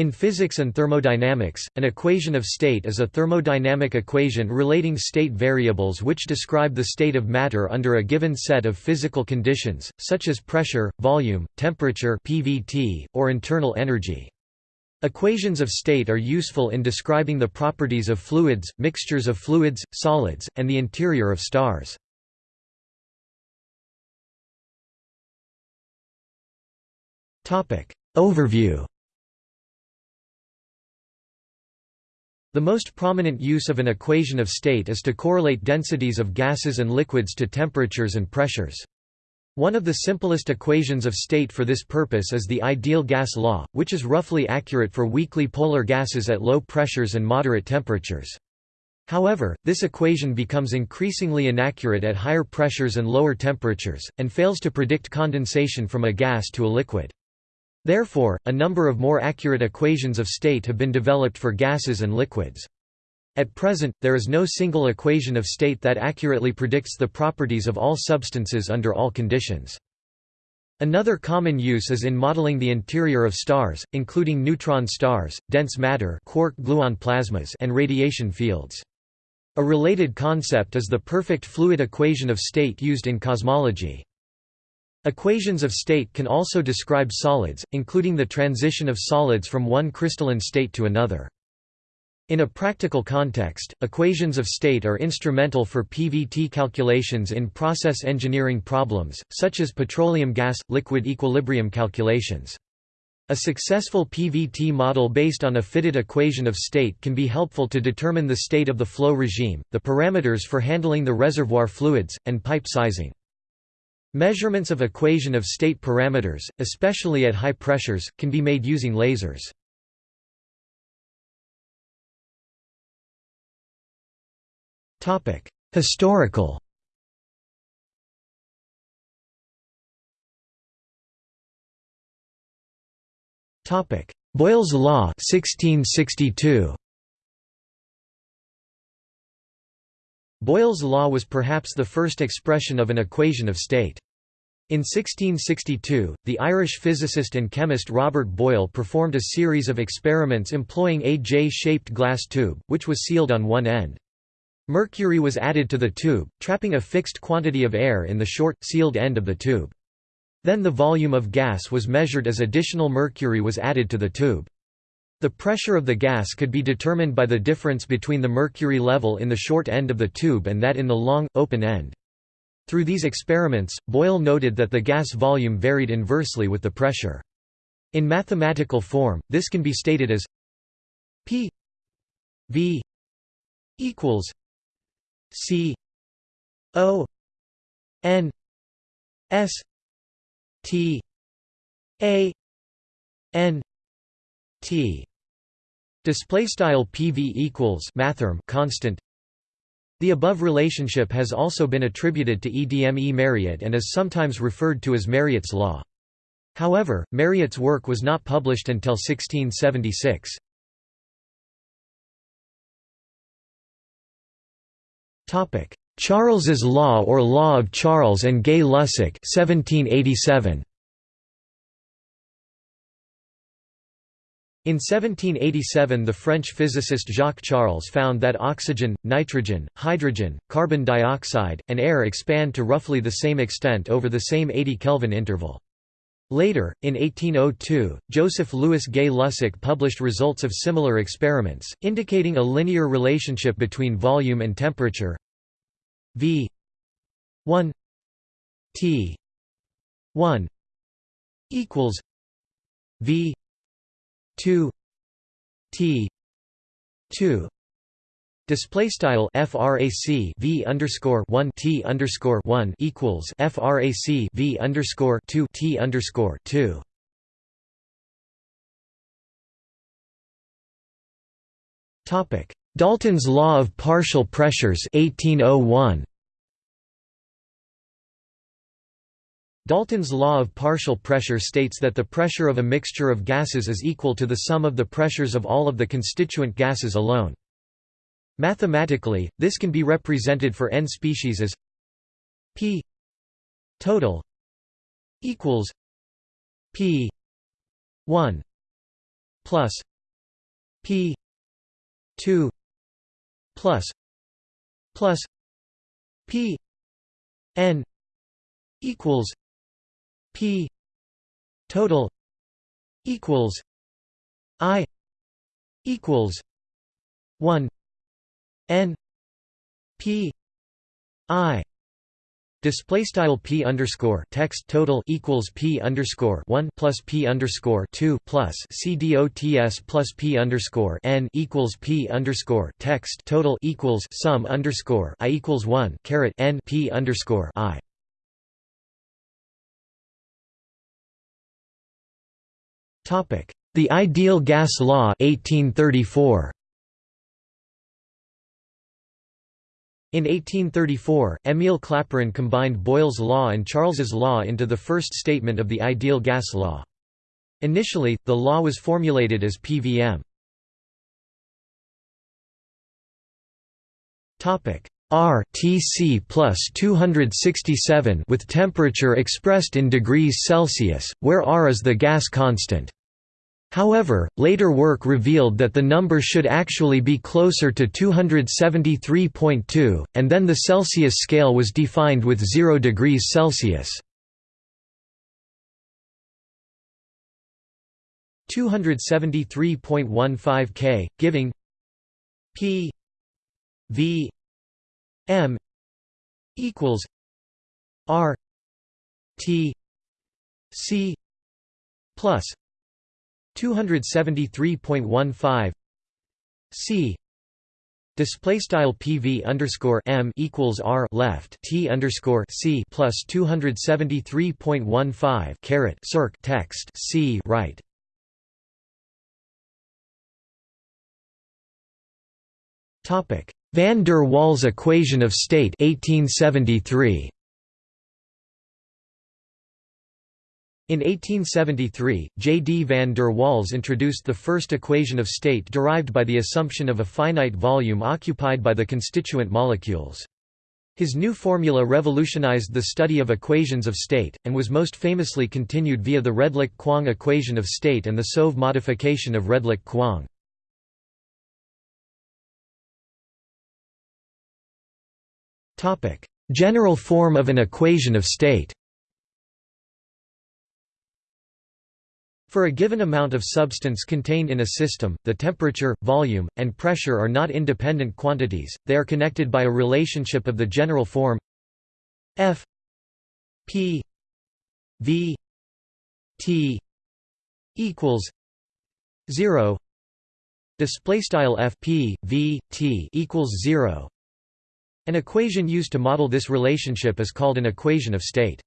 In physics and thermodynamics, an equation of state is a thermodynamic equation relating state variables which describe the state of matter under a given set of physical conditions, such as pressure, volume, temperature (PVT), or internal energy. Equations of state are useful in describing the properties of fluids, mixtures of fluids, solids, and the interior of stars. Overview The most prominent use of an equation of state is to correlate densities of gases and liquids to temperatures and pressures. One of the simplest equations of state for this purpose is the ideal gas law, which is roughly accurate for weakly polar gases at low pressures and moderate temperatures. However, this equation becomes increasingly inaccurate at higher pressures and lower temperatures, and fails to predict condensation from a gas to a liquid. Therefore, a number of more accurate equations of state have been developed for gases and liquids. At present, there is no single equation of state that accurately predicts the properties of all substances under all conditions. Another common use is in modeling the interior of stars, including neutron stars, dense matter quark-gluon plasmas and radiation fields. A related concept is the perfect fluid equation of state used in cosmology. Equations of state can also describe solids, including the transition of solids from one crystalline state to another. In a practical context, equations of state are instrumental for PVT calculations in process engineering problems, such as petroleum gas-liquid equilibrium calculations. A successful PVT model based on a fitted equation of state can be helpful to determine the state of the flow regime, the parameters for handling the reservoir fluids, and pipe sizing. Measurements of equation of state parameters, especially at high pressures, can be made using lasers. Historical Boyle's law 1662 Boyle's law was perhaps the first expression of an equation of state. In 1662, the Irish physicist and chemist Robert Boyle performed a series of experiments employing a J-shaped glass tube, which was sealed on one end. Mercury was added to the tube, trapping a fixed quantity of air in the short, sealed end of the tube. Then the volume of gas was measured as additional mercury was added to the tube. The pressure of the gas could be determined by the difference between the mercury level in the short end of the tube and that in the long, open end. Through these experiments, Boyle noted that the gas volume varied inversely with the pressure. In mathematical form, this can be stated as P V equals C O N S T A N T Display style PV equals mathrm constant. The above relationship has also been attributed to EDME Mariotte and is sometimes referred to as Mariotte's law. However, Mariotte's work was not published until 1676. Topic: Charles's law or law of Charles and Gay-Lussac 1787. In 1787 the French physicist Jacques Charles found that oxygen, nitrogen, hydrogen, carbon dioxide, and air expand to roughly the same extent over the same 80 Kelvin interval. Later, in 1802, Joseph Louis Gay-Lussac published results of similar experiments, indicating a linear relationship between volume and temperature V 1 T 1 equals V 2 T 2 Display style frac v underscore one t underscore one equals frac v underscore two t underscore two. Topic: Dalton's law of partial pressures 1801. Dalton's law of partial pressure states that the pressure of a mixture of gases is equal to the sum of the pressures of all of the constituent gases alone. Mathematically, this can be represented for n species as p total equals p 1 plus P two plus plus P N equals P total equals I equals one N P I Display style p underscore text total equals p underscore one plus p underscore two plus c dots plus p underscore n equals p underscore text total equals sum underscore i equals one caret n p underscore i. The ideal gas law 1834. In 1834, Émile Clapeyron combined Boyle's law and Charles's law into the first statement of the ideal gas law. Initially, the law was formulated as PVM. R Tc plus 267 with temperature expressed in degrees Celsius, where R is the gas constant. However, later work revealed that the number should actually be closer to 273.2, and then the Celsius scale was defined with 0 degrees Celsius. 273.15 K, giving P V M equals R T C plus 273.15 c. Display style pv underscore m equals r left t underscore c plus 273.15 caret circ text c right. Topic. Van der Waals equation of state 1873 In 1873, J. D. van der Waals introduced the first equation of state derived by the assumption of a finite volume occupied by the constituent molecules. His new formula revolutionized the study of equations of state, and was most famously continued via the Redlich-Kwong equation of state and the Soave modification of Redlich-Kwong. General form of an equation of state For a given amount of substance contained in a system, the temperature, volume, and pressure are not independent quantities, they are connected by a relationship of the general form F P V T equals 0 display style F P V T equals 0 An equation used to model this relationship is called an equation of state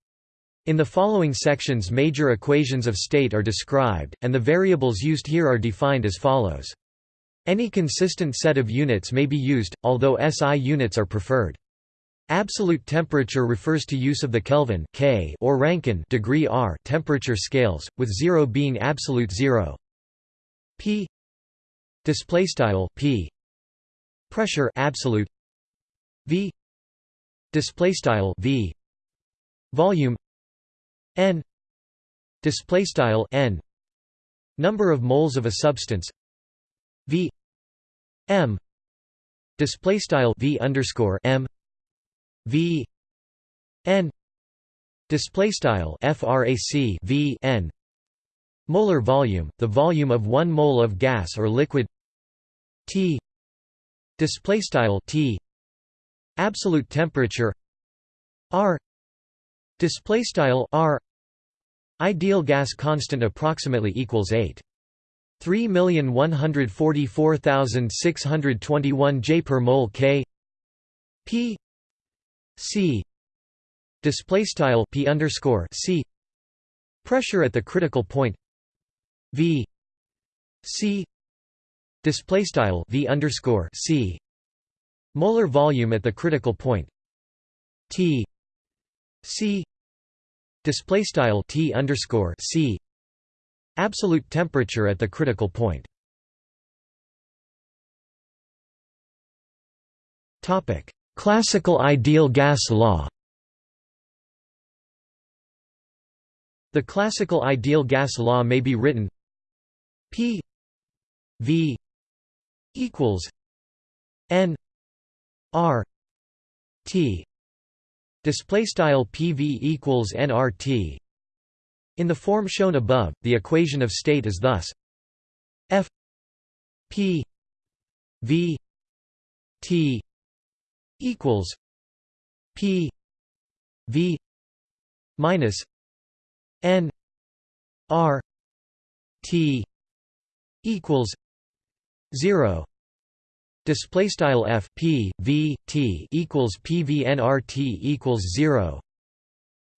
in the following sections major equations of state are described, and the variables used here are defined as follows. Any consistent set of units may be used, although SI units are preferred. Absolute temperature refers to use of the Kelvin K or Rankine degree R temperature scales, with 0 being absolute 0. P display style P pressure absolute V display style V volume n display style n number of moles of a substance v m display style v underscore m v n display style frac v n molar volume the volume of 1 mole of gas or liquid t display style t absolute temperature r Display style r. Ideal gas constant approximately equals 8 3,144,621 J per mole K. P. C. Display style P underscore C. Pressure at the critical point. V. C. Display style V underscore C. Molar volume at the critical point. T C display style T underscore C absolute temperature at the critical point. Topic: Classical ideal gas law. The classical ideal gas law may be written P V equals n r t display style pv equals nrt in the form shown above the equation of state is thus f p v t equals p v minus n r t equals 0 display style f p v t equals pvnrt equals 0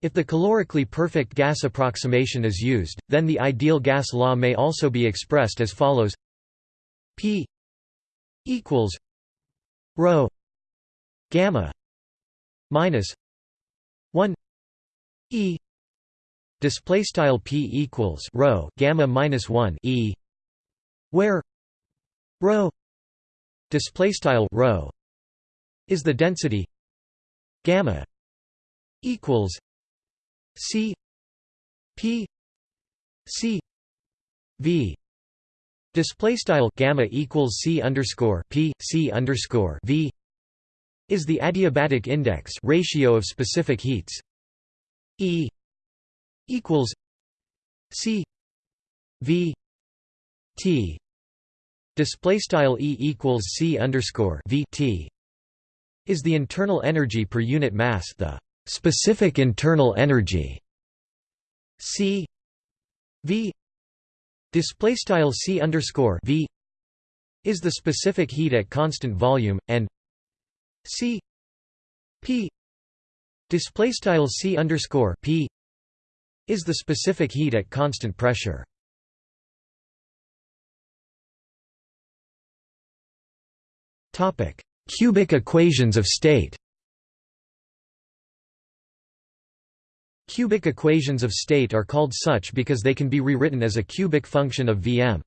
if the calorically perfect gas approximation is used then the ideal gas law may also be expressed as follows. P equals rho gamma minus 1 e display style p equals rho gamma minus 1 e where rho display style rho is the density gamma equals c p c v. Display style gamma equals c underscore p c underscore v is the adiabatic index ratio of specific heats. E equals c v t display style e equals c underscore v t is the internal energy per unit mass the specific internal energy c v. Display style c underscore v is the specific heat at constant volume and c p. Display style c underscore p is the specific heat at constant pressure Topic: Cubic equations of state. Cubic equations of state are called such because they can be rewritten as a cubic function of Vm.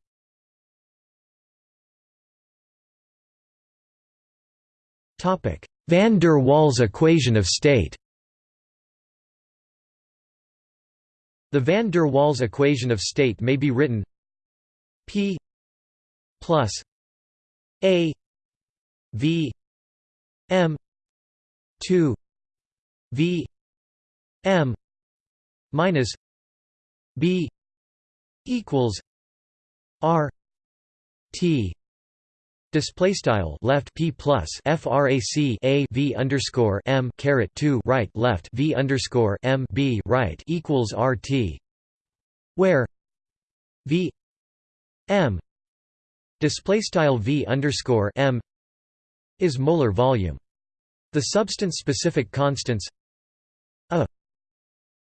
Topic: Van der Waals equation of state. The van der Waals equation of state may be written P plus A V M two V M minus B equals R T Display style left p plus frac a v underscore m caret two right left v underscore m b right equals rt, where v m display style v underscore m is molar volume. The substance-specific constants a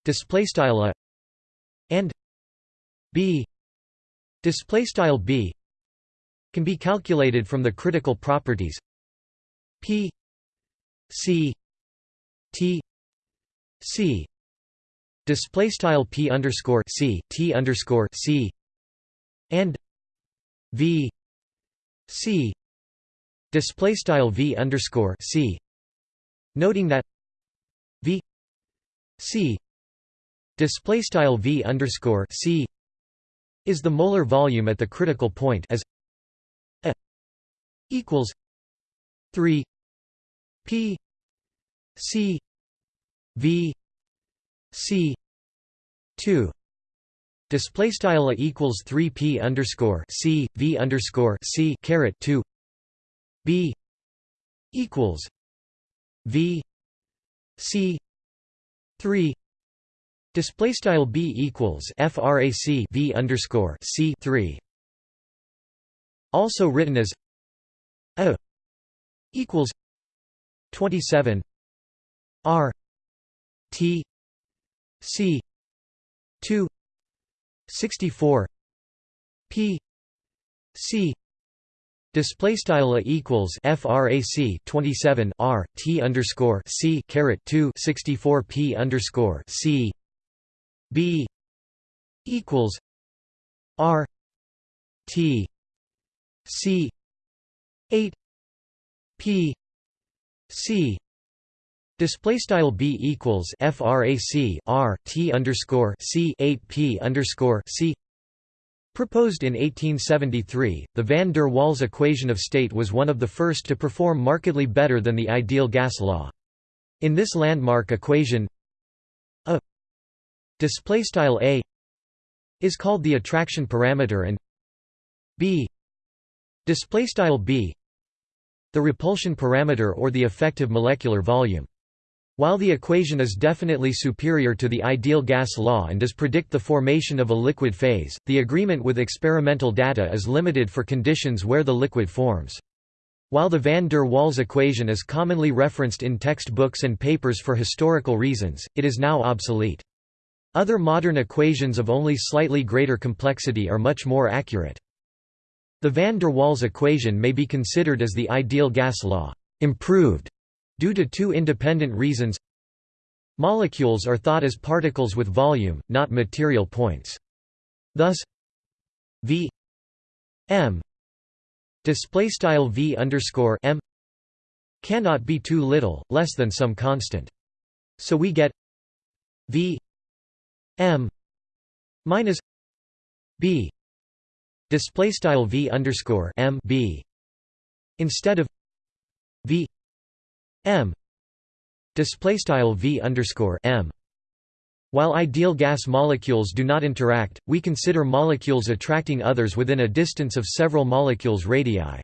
display style a and b display style b can be calculated from the critical properties p c t c display style p underscore c t underscore c and v c display style v underscore c. Noting that v c display style v underscore c is the molar volume at the critical point as a equals 3 p c v c 2 display style a equals 3 p underscore c v underscore c caret 2 B equals V C three Display style B equals FRAC V underscore C three also written as A equals twenty seven R T C two sixty four P C Display style a equals frac 27 r t underscore c caret 2 64 p underscore c. B equals r t c 8 p c. Display style b equals frac r t underscore c 8 p underscore c Proposed in 1873, the van der Waals equation of state was one of the first to perform markedly better than the ideal gas law. In this landmark equation a displaystyle a is called the attraction parameter and b displaystyle b the repulsion parameter or the effective molecular volume while the equation is definitely superior to the ideal gas law and does predict the formation of a liquid phase, the agreement with experimental data is limited for conditions where the liquid forms. While the van der Waals equation is commonly referenced in textbooks and papers for historical reasons, it is now obsolete. Other modern equations of only slightly greater complexity are much more accurate. The van der Waals equation may be considered as the ideal gas law improved Due to two independent reasons Molecules are thought as particles with volume, not material points. Thus v m display style v underscore m cannot be too little, less than some constant. So we get v m minus b display style v underscore m b instead of v m display style v underscore m. While ideal gas molecules do not interact, we consider molecules attracting others within a distance of several molecules radii.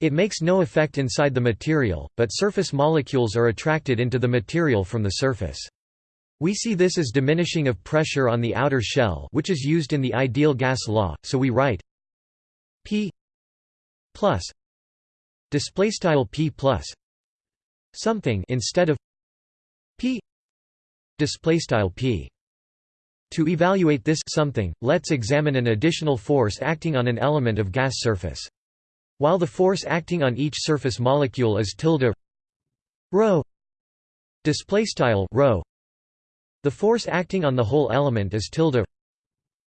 It makes no effect inside the material, but surface molecules are attracted into the material from the surface. We see this as diminishing of pressure on the outer shell which is used in the ideal gas law, so we write p plus displaystyle p plus something instead of p. Display style p. To evaluate this something let's examine an additional force acting on an element of gas surface. While the force acting on each surface molecule is tilde rho display style rho the force acting on the whole element is tilde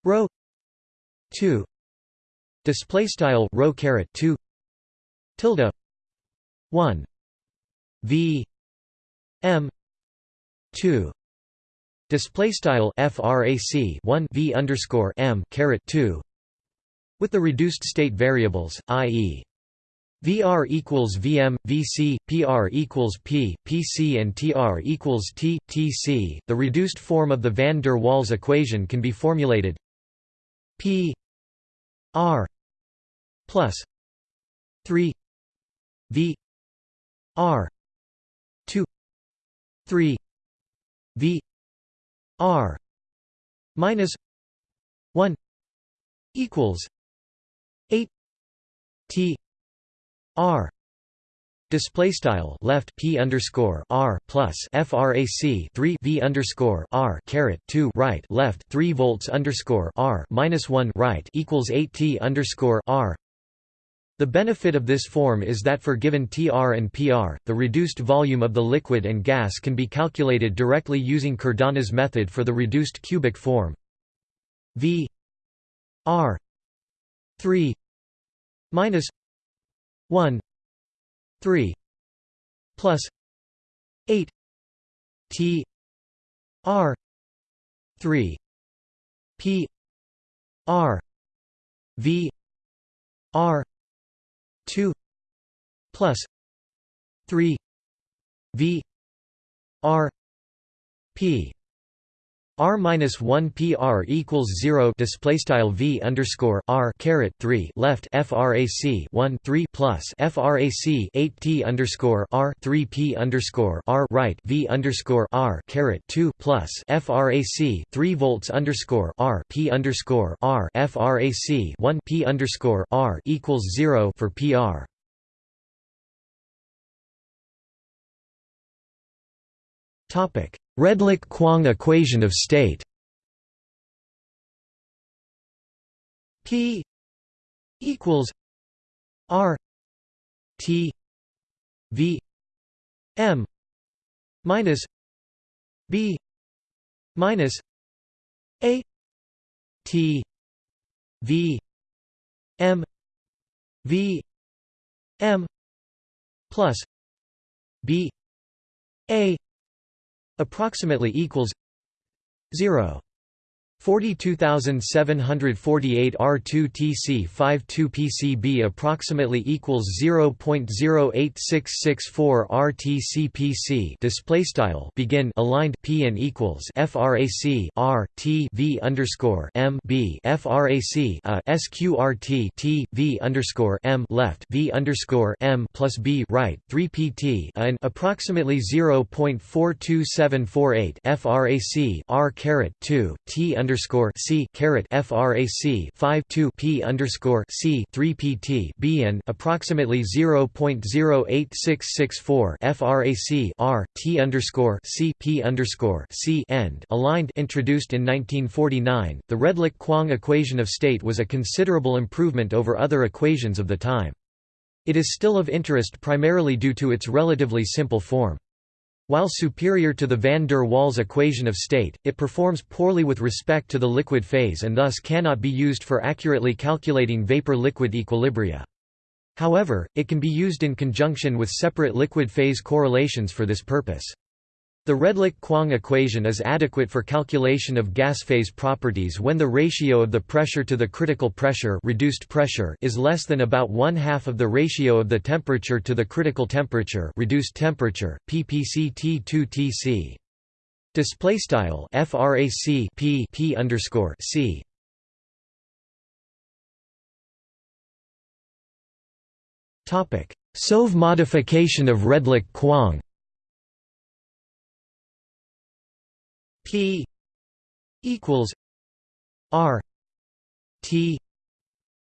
rho 2 display style rho caret 2 tilde 1 v m 2 display style frac 1 v underscore m caret 2 with the reduced state variables i.e. VR equals VM, VC, PR equals P, PC and TR equals T, TC. The reduced form of the van der Waals equation can be formulated P R plus 3 V R 3 v r minus 1 equals 8 t r Display style left p underscore r plus frac 3 v underscore r caret 2 right left 3 volts underscore r minus 1 right equals 8 t underscore r the benefit of this form is that for given Tr and Pr, the reduced volume of the liquid and gas can be calculated directly using Cardano's method for the reduced cubic form. V R 3 minus 1 3 plus 8 T R 3 P R V R 2 plus 3 v r p R minus one PR equals zero display style V underscore R caret three left FRAC one three plus FRAC eight T underscore R three P underscore R right V underscore R caret two plus FRAC three volts underscore R P underscore R FRAC one P underscore R equals zero for PR. Topic. Redlich-Kwong equation of state. P equals R T V M minus B minus A T V M V M plus B A approximately equals 0 42748 R2 TC 52 PCB approximately equals 0.08664 RTC PC display style begin aligned P and equals frac R T V underscore M B frac a sqrt T V underscore M left V underscore M plus B right 3 PT and approximately 0.42748 frac R caret 2 T underscore underscore C caret FRAC 5 2 P underscore C 3 PT B and approximately 0.08664 FRAC R T underscore C P underscore C end aligned introduced in 1949. The Redlich-Kwong equation of state was a considerable improvement over other equations of the time. It is still of interest primarily due to its relatively simple form. While superior to the van der Waals equation of state, it performs poorly with respect to the liquid phase and thus cannot be used for accurately calculating vapor-liquid equilibria. However, it can be used in conjunction with separate liquid phase correlations for this purpose. The Redlich-Kwong equation is adequate for calculation of gas phase properties when the ratio of the pressure to the critical pressure reduced pressure is less than about one half of the ratio of the temperature to the critical temperature reduced temperature, ppct2tc. Display style frac p p underscore c. Topic: Soave modification of Redlich-Kwong. P equals R T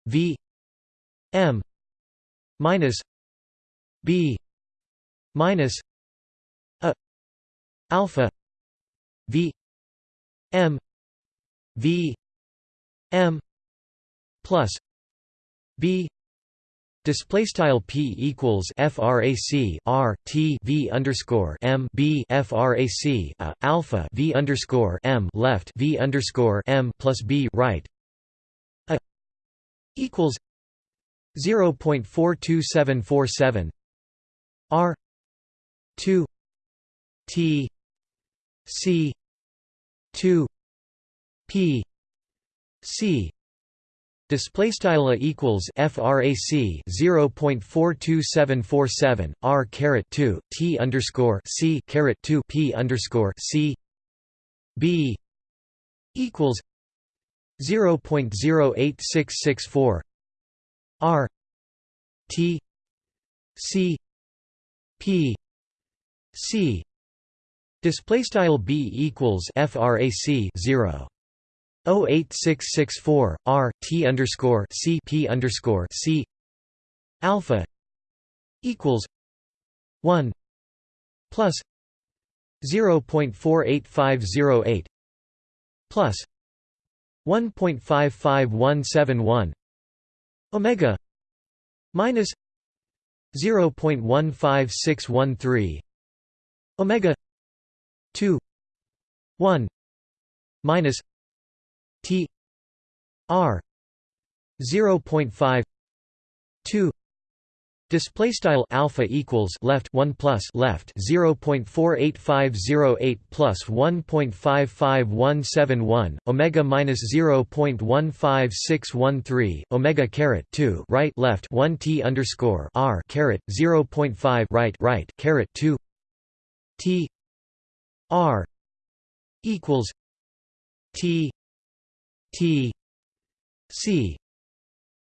V M minus B minus a alpha V M V M plus B Display style p equals frac r t v underscore m b frac a uh, alpha v underscore m left v underscore m plus b right. A equals zero point four two seven four seven. R two t c two p c Display style equals frac 0.42747 r caret 2 t underscore c caret 2 p underscore c. B equals 0.08664 r t c p c. Display style b equals frac 0 08664 R T underscore C P underscore C alpha equals one plus zero point four eight five zero eight plus one point five five one seven one Omega minus zero point one five six one three Omega two one minus T R 0.5 2 Display style alpha equals left 1 plus left 0.48508 plus 1.55171 omega minus 0.15613 omega caret 2 right left 1 t underscore r caret 0.5 right right caret 2 t r equals t T C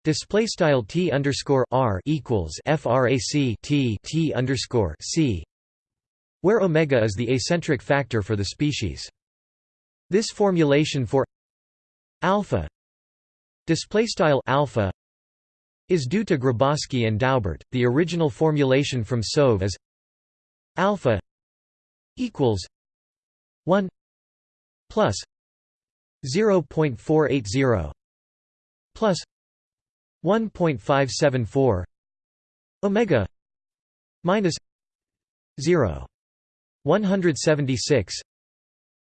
display style T underscore R equals frac T T underscore C where omega is the acentric factor for the species. This formulation for alpha display style alpha is due to Grabowski and Daubert. The original formulation from Soave is alpha equals 1 plus 0.480 plus 1.574 omega minus 0 176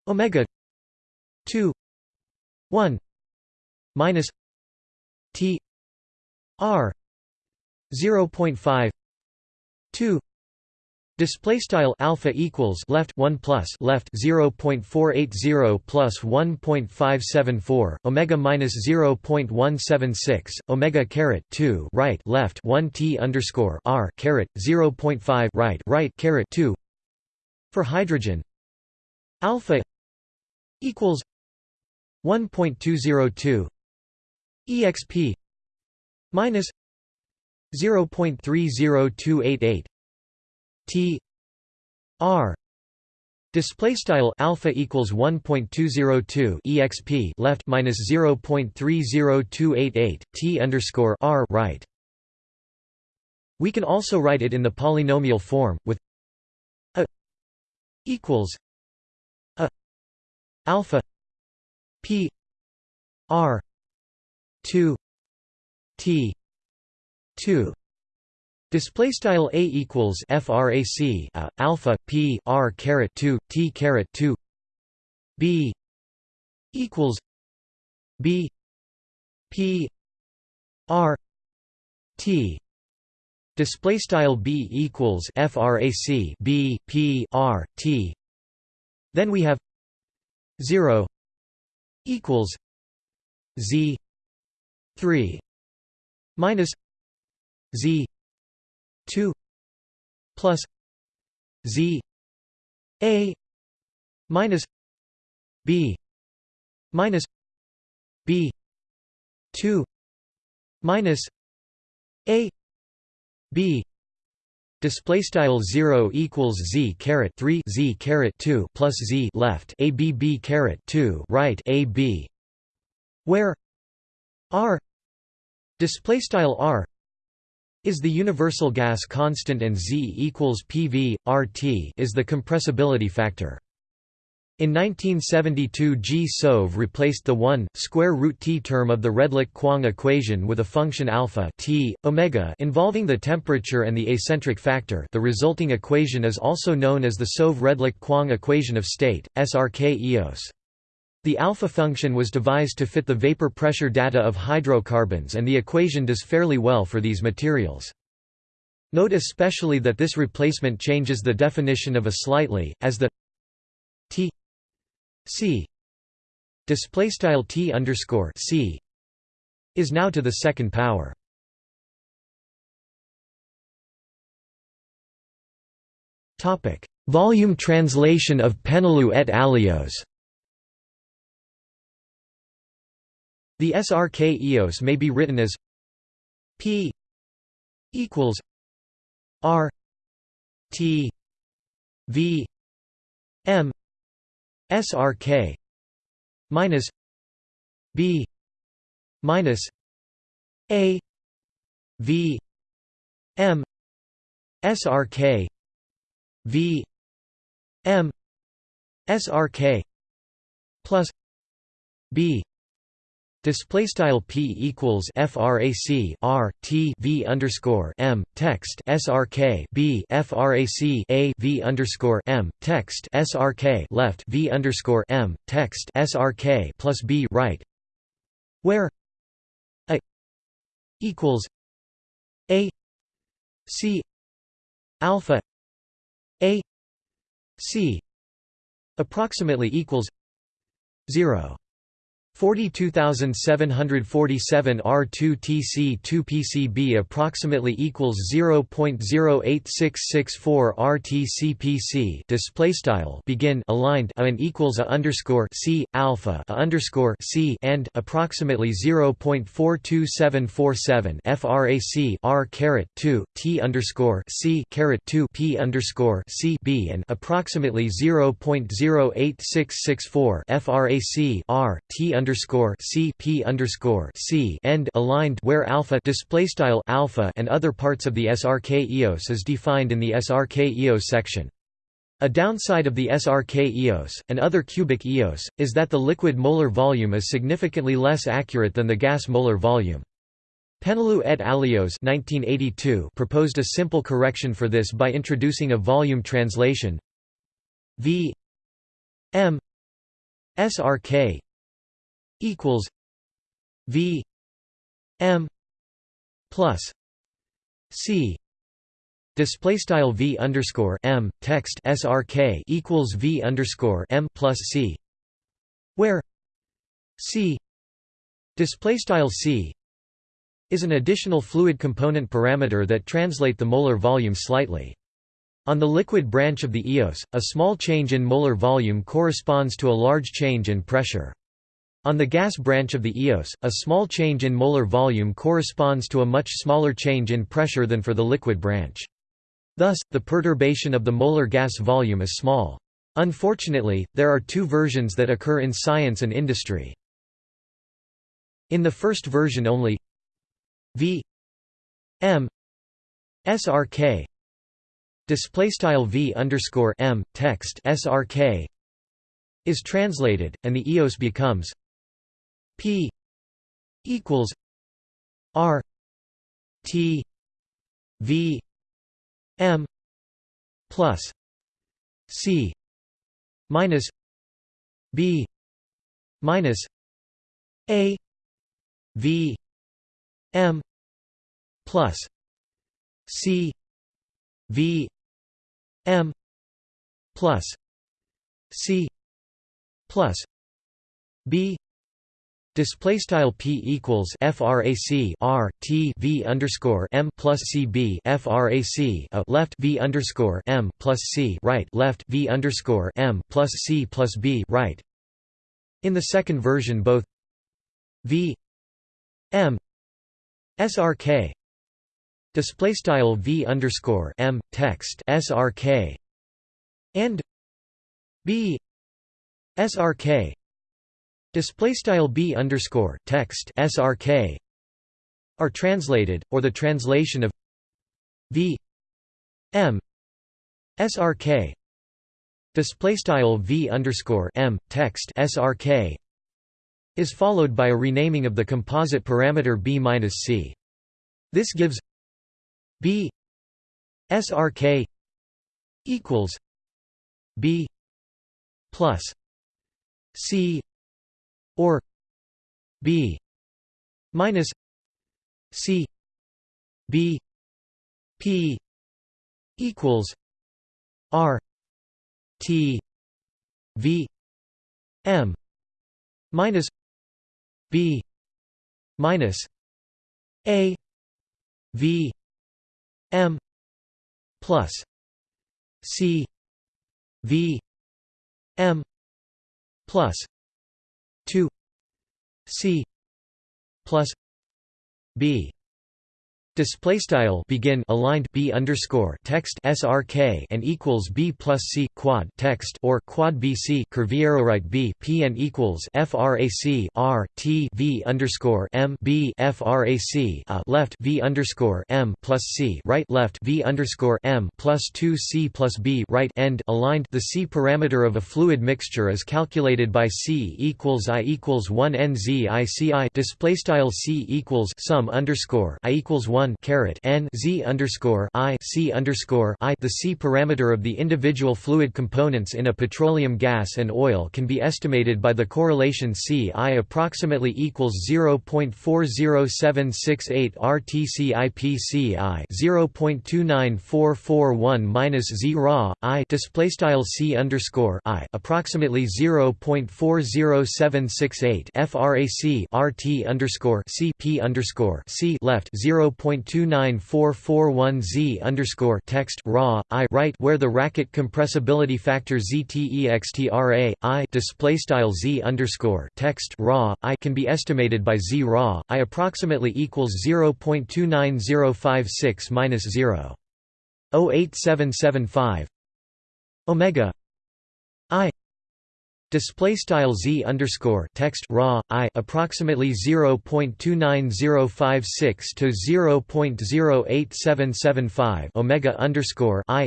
omega 2 1 minus t r 0.5 2 Display style alpha equals left 1 plus left 0.480 plus 1.574 omega minus 0.176 omega caret 2 right left 1 t underscore r caret 0.5 right right caret 2 for hydrogen. Alpha equals 1.202 exp minus 0.30288 T R display style alpha equals 1.202 exp left minus 0.30288 t underscore r right. We can also write it in the polynomial form with a equals a alpha p r 2 t 2 Display style a equals frac a, uh, alpha p r caret 2 t caret 2 b equals b p r t. Display style b equals frac b p r t. Then we have 0 equals z 3 minus z 2 plus z a minus b minus b 2 minus a b display style 0 equals z caret 3 z caret 2 plus z left a b b caret 2 right a b where r display style r is the universal gas constant and Z equals PV, RT is the compressibility factor. In 1972 G. Soave replaced the 1, square root t term of the Redlich-Kwong equation with a function alpha t, omega involving the temperature and the acentric factor the resulting equation is also known as the Soave-Redlich-Kwong equation of state, SRK EOS. The alpha function was devised to fit the vapor pressure data of hydrocarbons and the equation does fairly well for these materials. Note especially that this replacement changes the definition of a slightly, as the t c t underscore c is now to the second power. Topic: Volume translation of Péneloux et Alios. The SRK EOS may be written as P equals R T V M SRK minus B minus A V M SRK V M SRK plus B Display style p equals frac r t v underscore m text srk b frac a v underscore m text srk left v underscore m text srk plus b right, where a equals a c alpha a c approximately equals zero. 42747 R2 TC 2 PCB approximately equals 0.08664 RTCPC display style begin aligned a and equals a underscore C alpha a underscore C and approximately 0.42747 frac R caret 2 T underscore C caret 2 P underscore C B and approximately 0.08664 frac R T underscore C P underscore C end aligned where alpha display style alpha and other parts of the SRK EOS is defined in the SRK EOS section. A downside of the SRK EOS, and other cubic EOS, is that the liquid molar volume is significantly less accurate than the gas molar volume. Péneloux et Alios 1982 proposed a simple correction for this by introducing a volume translation V M SRK equals V M plus C Display style v underscore m text srk equals v underscore m plus c, where c display style c is an additional fluid component parameter that translate the molar volume slightly. On the liquid branch of the EOS, a small change in molar volume corresponds to a large change in pressure. On the gas branch of the EOS, a small change in molar volume corresponds to a much smaller change in pressure than for the liquid branch. Thus, the perturbation of the molar gas volume is small. Unfortunately, there are two versions that occur in science and industry. In the first version only v m srk display style v underscore m text srk is translated, and the EOS becomes p equals r t v M plus C minus B minus A V M plus C V M plus C plus B Display style p equals frac r t v underscore m plus c b frac a uh, left v underscore m plus c right left v underscore m plus c plus b right. In the second version, both v m srk display style v underscore m text srk and b srk display style b underscore text srk are translated or the translation of v m srk display style v underscore m text srk is followed by a renaming of the composite parameter b minus c. This gives b srk equals b plus c or b minus c b p equals r t v m minus b minus a v m plus c v m plus 2 c plus b Display style begin aligned b underscore text srk and equals b plus c quad text or quad bc curviero right b p and equals frac r t v underscore m b frac a uh, left v underscore m plus c right left v underscore m plus two c plus b right end aligned. The c parameter of a fluid mixture is calculated by c equals i equals one n z i c i. Display style c equals sum underscore i equals one one caret n z underscore i c underscore i. The c parameter of the individual fluid components in a petroleum gas and oil can be estimated by the correlation c i approximately equals 0.40768 RTCIPCI 0.29441 minus z ra i display style c underscore i approximately 0.40768 frac RT underscore c p underscore c left 0. 0.29441 z underscore text raw i right where the Rackett compressibility factor ztextra i display style z underscore text raw i can be estimated by z raw i approximately equals 0.29056 minus 0. 08775 omega i Display style z underscore text raw i approximately 0.29056 to 0.08775 omega underscore i.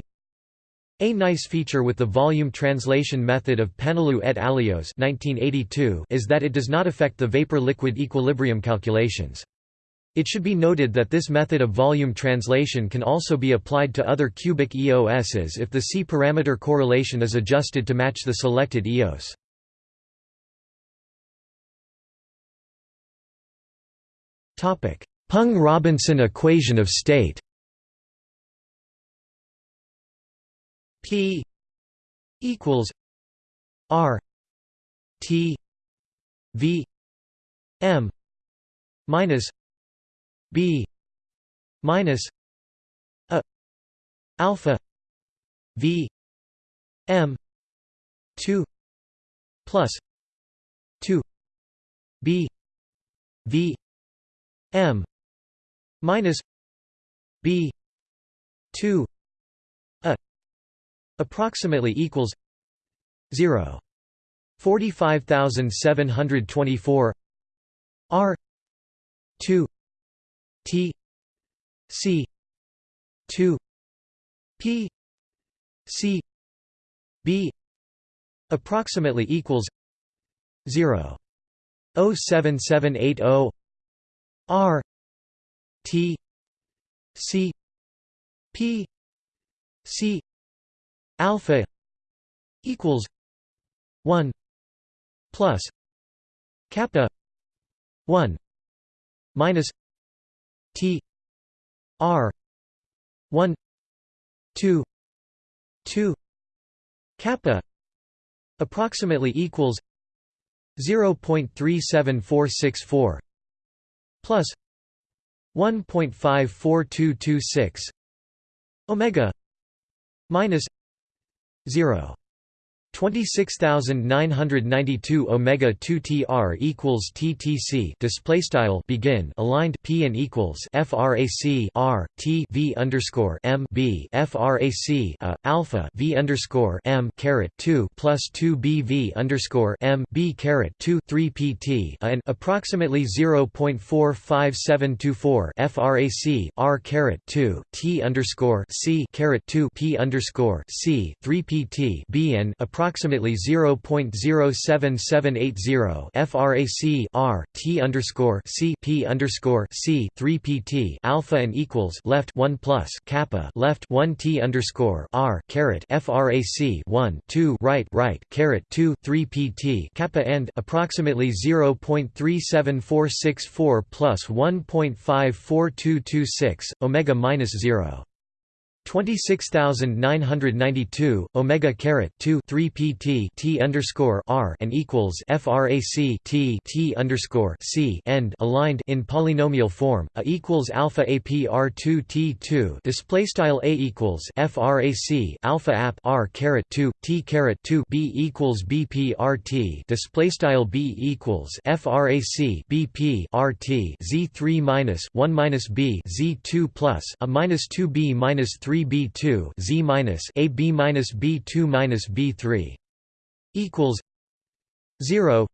A nice feature with the volume translation method of Péneloux et Alios 1982 is that it does not affect the vapor-liquid equilibrium calculations. It should be noted that this method of volume translation can also be applied to other cubic EOSs if the C-parameter correlation is adjusted to match the selected EOS. Peng-Robinson equation of state P equals R T V M minus B minus a alpha V M two plus two B V M minus B two a approximately equals zero. forty five thousand seven hundred twenty four R two T C two P C B approximately equals zero oh seven seven eight oh R T C P C alpha equals one plus kappa one minus T R one two two kappa approximately equals 0.37464 plus 1.54226 omega minus 0 26992 omega 2 tr equals ttc display style begin aligned p and equals frac r t v underscore m b frac a uh, alpha v underscore m caret 2 plus 2 b v underscore m b caret 2 3 pt uh, and approximately 0.45724 frac r caret 2 t underscore c caret 2 p underscore c 3 pt b and approximately 0.07780 frac r t underscore c p underscore c 3 pt alpha and equals left 1 plus kappa left 1 t underscore r caret frac 1 2 right right caret 2 3 pt kappa and approximately 0.37464 plus 1.54226 omega minus 0. 26992 omega caret 2 3 pt t underscore r and equals frac t t underscore c end aligned in polynomial form a equals alpha apr 2 t 2 display style a equals frac alpha ap r caret 2 t caret 2 b equals bp rt display style b equals frac bp rt z 3 minus 1 minus b z 2 plus a minus 2 b minus 3 b2 z minus a b minus b2 minus b3 equals 0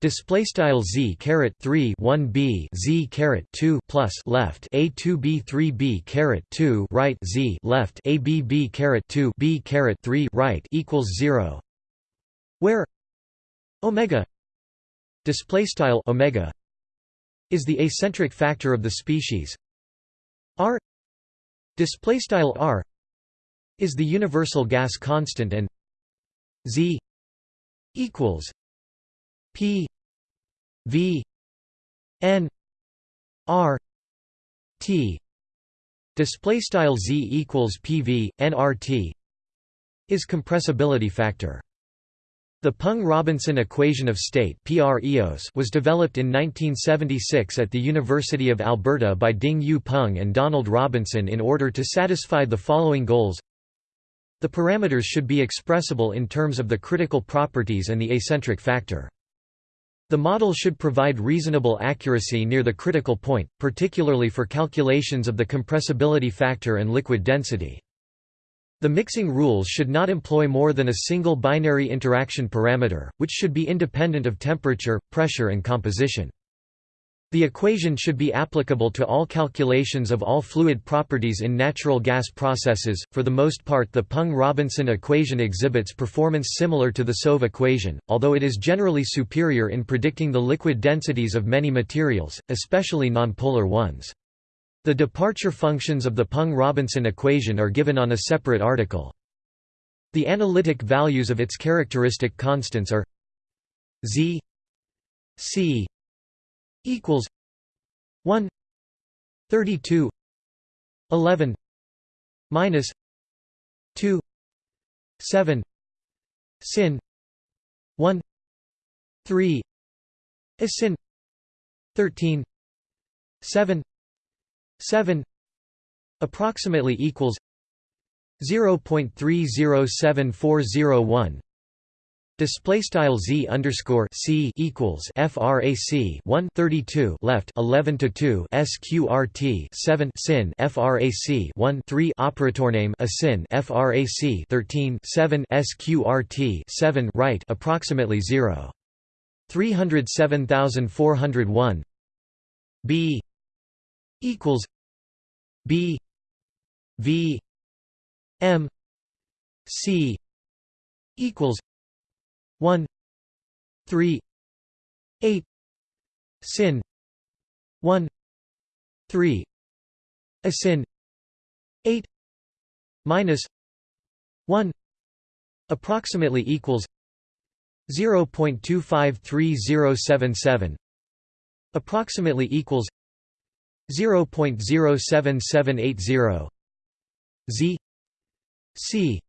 display style z caret 3 1 b z caret 2 plus left a 2 b 3 b caret 2 right z left a b b caret 2 b caret 3 right equals 0 where omega display style omega is the acentric factor of the species. R display style r is the universal gas constant and z equals p v n r t. Display style z equals pv nrt is compressibility factor the Peng-Robinson equation of state was developed in 1976 at the University of Alberta by Ding-Yu Peng and Donald Robinson in order to satisfy the following goals. The parameters should be expressible in terms of the critical properties and the acentric factor. The model should provide reasonable accuracy near the critical point, particularly for calculations of the compressibility factor and liquid density. The mixing rules should not employ more than a single binary interaction parameter, which should be independent of temperature, pressure and composition. The equation should be applicable to all calculations of all fluid properties in natural gas processes. For the most part, the Peng-Robinson equation exhibits performance similar to the Soave equation, although it is generally superior in predicting the liquid densities of many materials, especially nonpolar ones. The departure functions of the Peng-Robinson equation are given on a separate article. The analytic values of its characteristic constants are z c equals 1 32 11 minus 2 7 sin 1 3 a sin 13 7 7 approximately equals 0.307401 Display style z underscore c equals frac 1 32 left 11 to 2 sqrt 7 sin frac 1 3 operator name a sin frac 13 7 sqrt 7 right approximately 0 307401 b equals b v m c equals 1 3 8 sin 1 3 a sin 8 minus 1 approximately equals 0.253077 approximately equals 0.07780 z. C.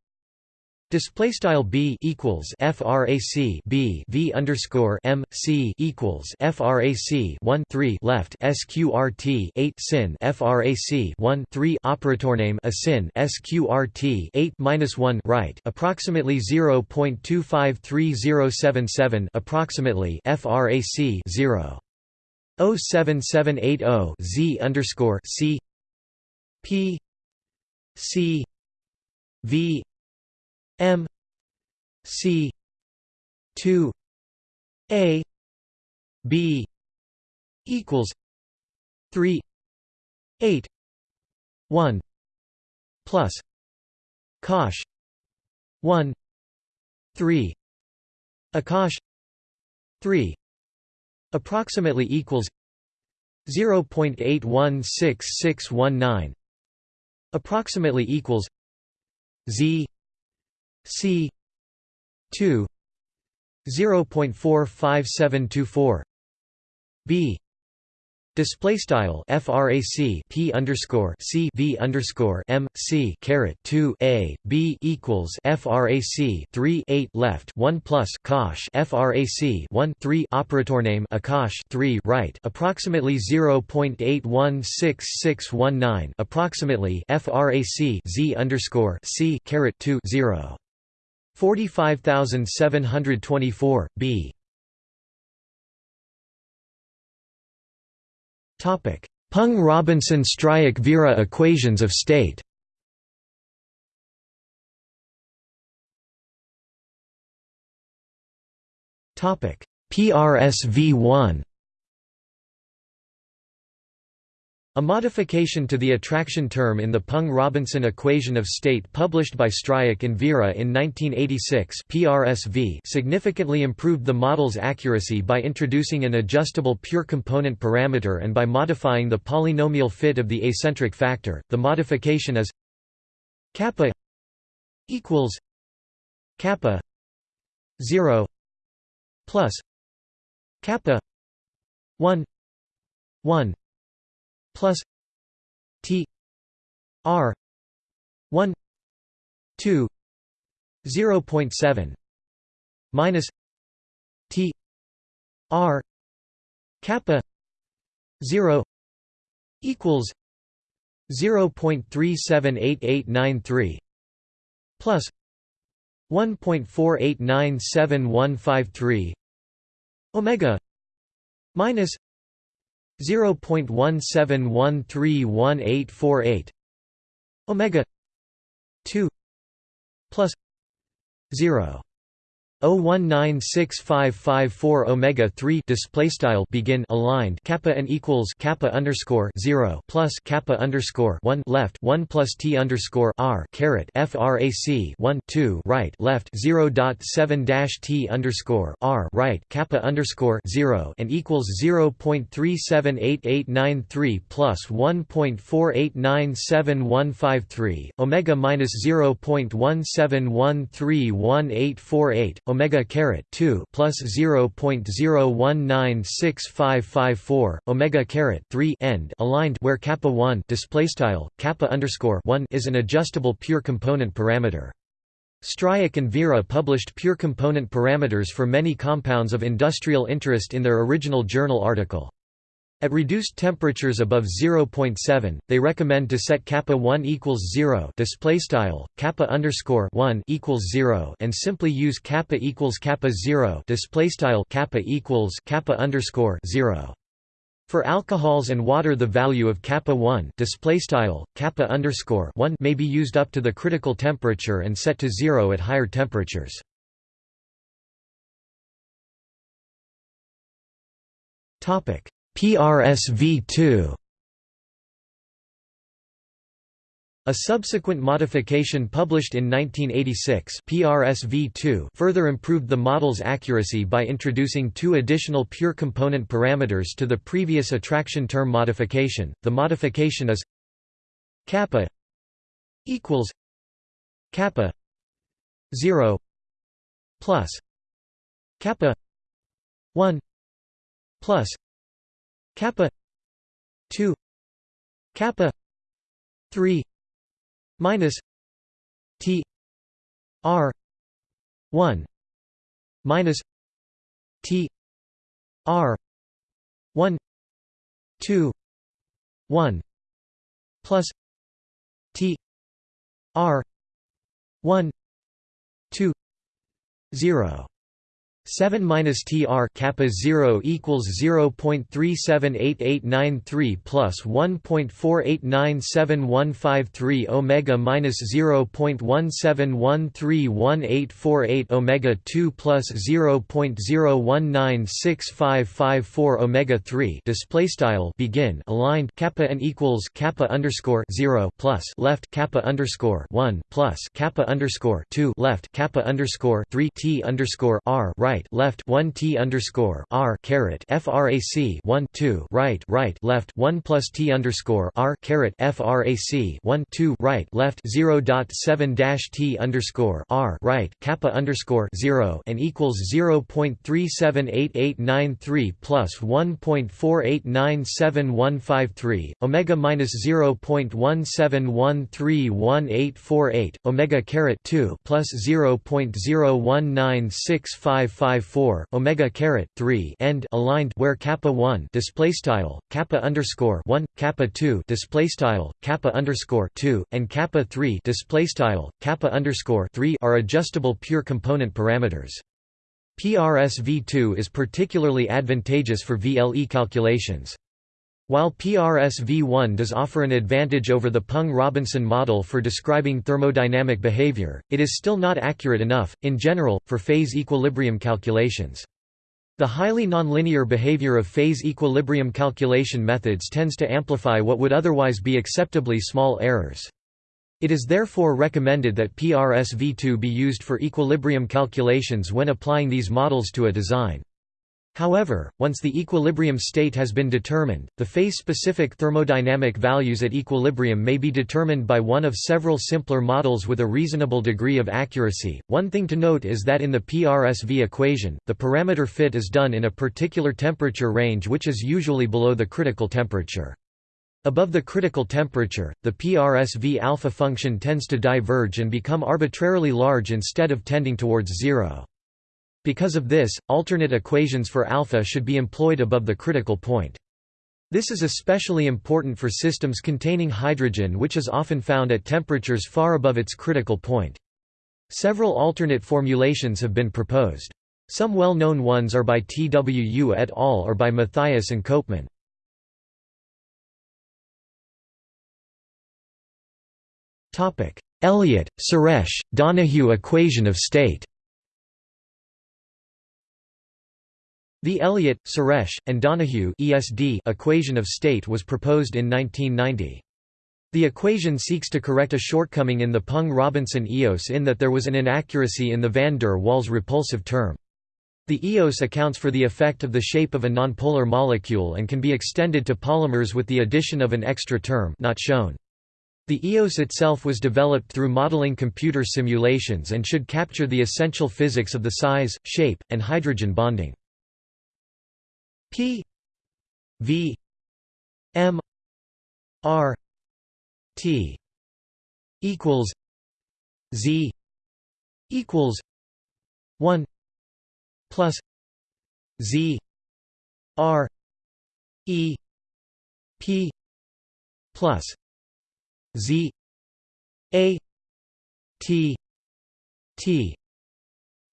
Display style b equals frac b v underscore m c equals frac 1 3 left sqrt 8 sin frac 1 3 operator name a sin sqrt 8 minus 1 right approximately 0.253077 approximately frac 0 07780 z underscore c p c v M C two A B equals three eight one plus Cosh one three Akash three approximately equals 0.816619 approximately equals z c 2 0.45724 B Display style frac p underscore c v underscore m c caret two a b equals frac three eight left one plus cosh frac one three operator name akash three right approximately zero point eight one six six one nine approximately frac z underscore c caret two zero 45724, b. Peng-Robinson-Stryak-Vera equations of state PRSV1 A modification to the attraction term in the Peng-Robinson equation of state published by Stryjek and Vera in 1986 PRSV significantly improved the model's accuracy by introducing an adjustable pure component parameter and by modifying the polynomial fit of the acentric factor. The modification is kappa equals kappa 0 plus kappa 1 1 plus T R one two zero point seven minus T R kappa zero equals zero point three seven eight eight nine three plus one point four eight nine seven one five three Omega minus 0.17131848 omega 2 plus 0 0196554 omega 3 display style begin aligned kappa and equals kappa underscore 0 plus kappa underscore 1 left 1 plus t underscore r caret frac 1 2 right left 0 dot 7 dash t underscore r right kappa underscore 0 and equals 0.378893 plus 1.4897153 omega minus 0.17131848 omega caret 2 plus 0.0196554 omega caret 3 end aligned where kappa 1 display style kappa underscore 1 is an adjustable pure component parameter Stryjek and Vera published pure component parameters for many compounds of industrial interest in their original journal article. At reduced temperatures above 0.7, they recommend to set kappa 1 equals 0 display style kappa underscore 1 equals 0 and simply use kappa equals kappa 0 display style kappa equals kappa underscore 0. For alcohols and water the value of kappa 1 display style kappa underscore 1 may be used up to the critical temperature and set to 0 at higher temperatures. Topic PRSV2 A subsequent modification published in 1986 PRSV2 further improved the model's accuracy by introducing two additional pure component parameters to the previous attraction term modification. The modification is kappa equals kappa 0 plus kappa 1 plus kappa 2 kappa 3 minus T R one minus T R one two one plus T R one two zero 7 minus tr kappa 0 equals 0.378893 plus 1.48971153 omega minus 0.17131848 omega 2 plus 0.0196554 omega 3 display style begin. Aligned. Kappa n equals kappa underscore 0 plus left kappa underscore 1 plus kappa underscore 2 left kappa underscore 3 t underscore r right right left 1 t underscore r caret frac 1 2 right right left 1 plus t underscore r caret frac 1 2 right left 0 dot 7 dash t underscore r right kappa underscore 0 and equals 0.378893 plus 1.48971153 omega minus 0.17131848 omega caret 2 plus 0.019655 54 omega caret 3 end aligned where kappa 1 display style kappa underscore 1 kappa 2 display style kappa underscore 2 and kappa 3 display style kappa underscore 3 are adjustable pure component parameters. PRSV2 is particularly advantageous for VLE calculations. While PRSV1 does offer an advantage over the Peng-Robinson model for describing thermodynamic behavior, it is still not accurate enough, in general, for phase equilibrium calculations. The highly nonlinear behavior of phase equilibrium calculation methods tends to amplify what would otherwise be acceptably small errors. It is therefore recommended that PRSV2 be used for equilibrium calculations when applying these models to a design. However, once the equilibrium state has been determined, the phase-specific thermodynamic values at equilibrium may be determined by one of several simpler models with a reasonable degree of accuracy. One thing to note is that in the PRSV equation, the parameter fit is done in a particular temperature range which is usually below the critical temperature. Above the critical temperature, the PRSV alpha function tends to diverge and become arbitrarily large instead of tending towards zero. Because of this, alternate equations for alpha should be employed above the critical point. This is especially important for systems containing hydrogen which is often found at temperatures far above its critical point. Several alternate formulations have been proposed. Some well-known ones are by Twu et al. or by Mathias and Copeman. Elliott, Suresh, Donohue equation of state The Elliott, Suresh, and Donohue ESD equation of state was proposed in 1990. The equation seeks to correct a shortcoming in the Peng-Robinson EOS in that there was an inaccuracy in the van der Waals repulsive term. The EOS accounts for the effect of the shape of a nonpolar molecule and can be extended to polymers with the addition of an extra term not shown. The EOS itself was developed through modeling computer simulations and should capture the essential physics of the size, shape, and hydrogen bonding. P V M R T equals Z equals 1 plus z r e p plus z a t t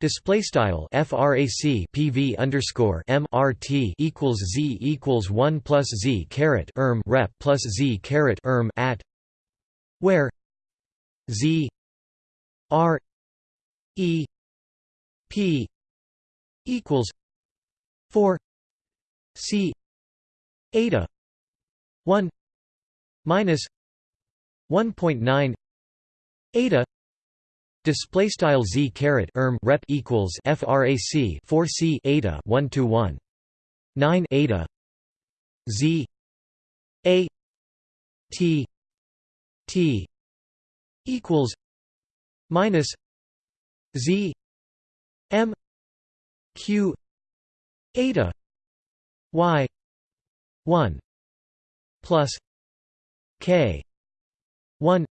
Display style frac pv underscore mrt equals z equals one plus z caret erm rep plus z caret erm at where z r e p equals four c eta one minus one point nine eta Display style z caret erm rep equals frac 4 c eta 1 to 1 9 eta z a t t equals minus z m q eta y 1 plus k 1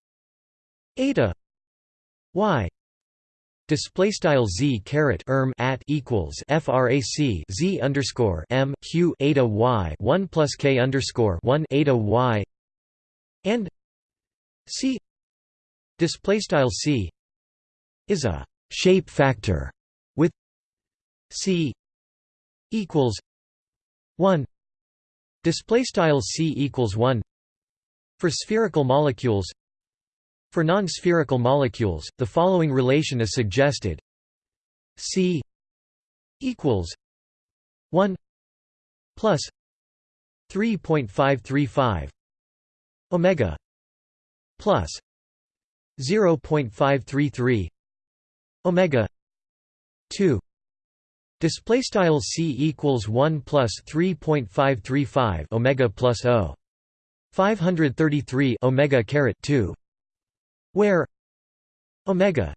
eta y display style z caret erm at equals frac z underscore m q eta y 1 plus k underscore 1 eta y and c display style c is a shape factor with c equals 1 display style c equals 1 for spherical molecules for non-spherical molecules, the following relation is suggested: C equals 1 plus 3.535 omega plus 0.533 omega 2 display style c equals 1 plus 3.535 omega plus o. 533 omega caret 2 where omega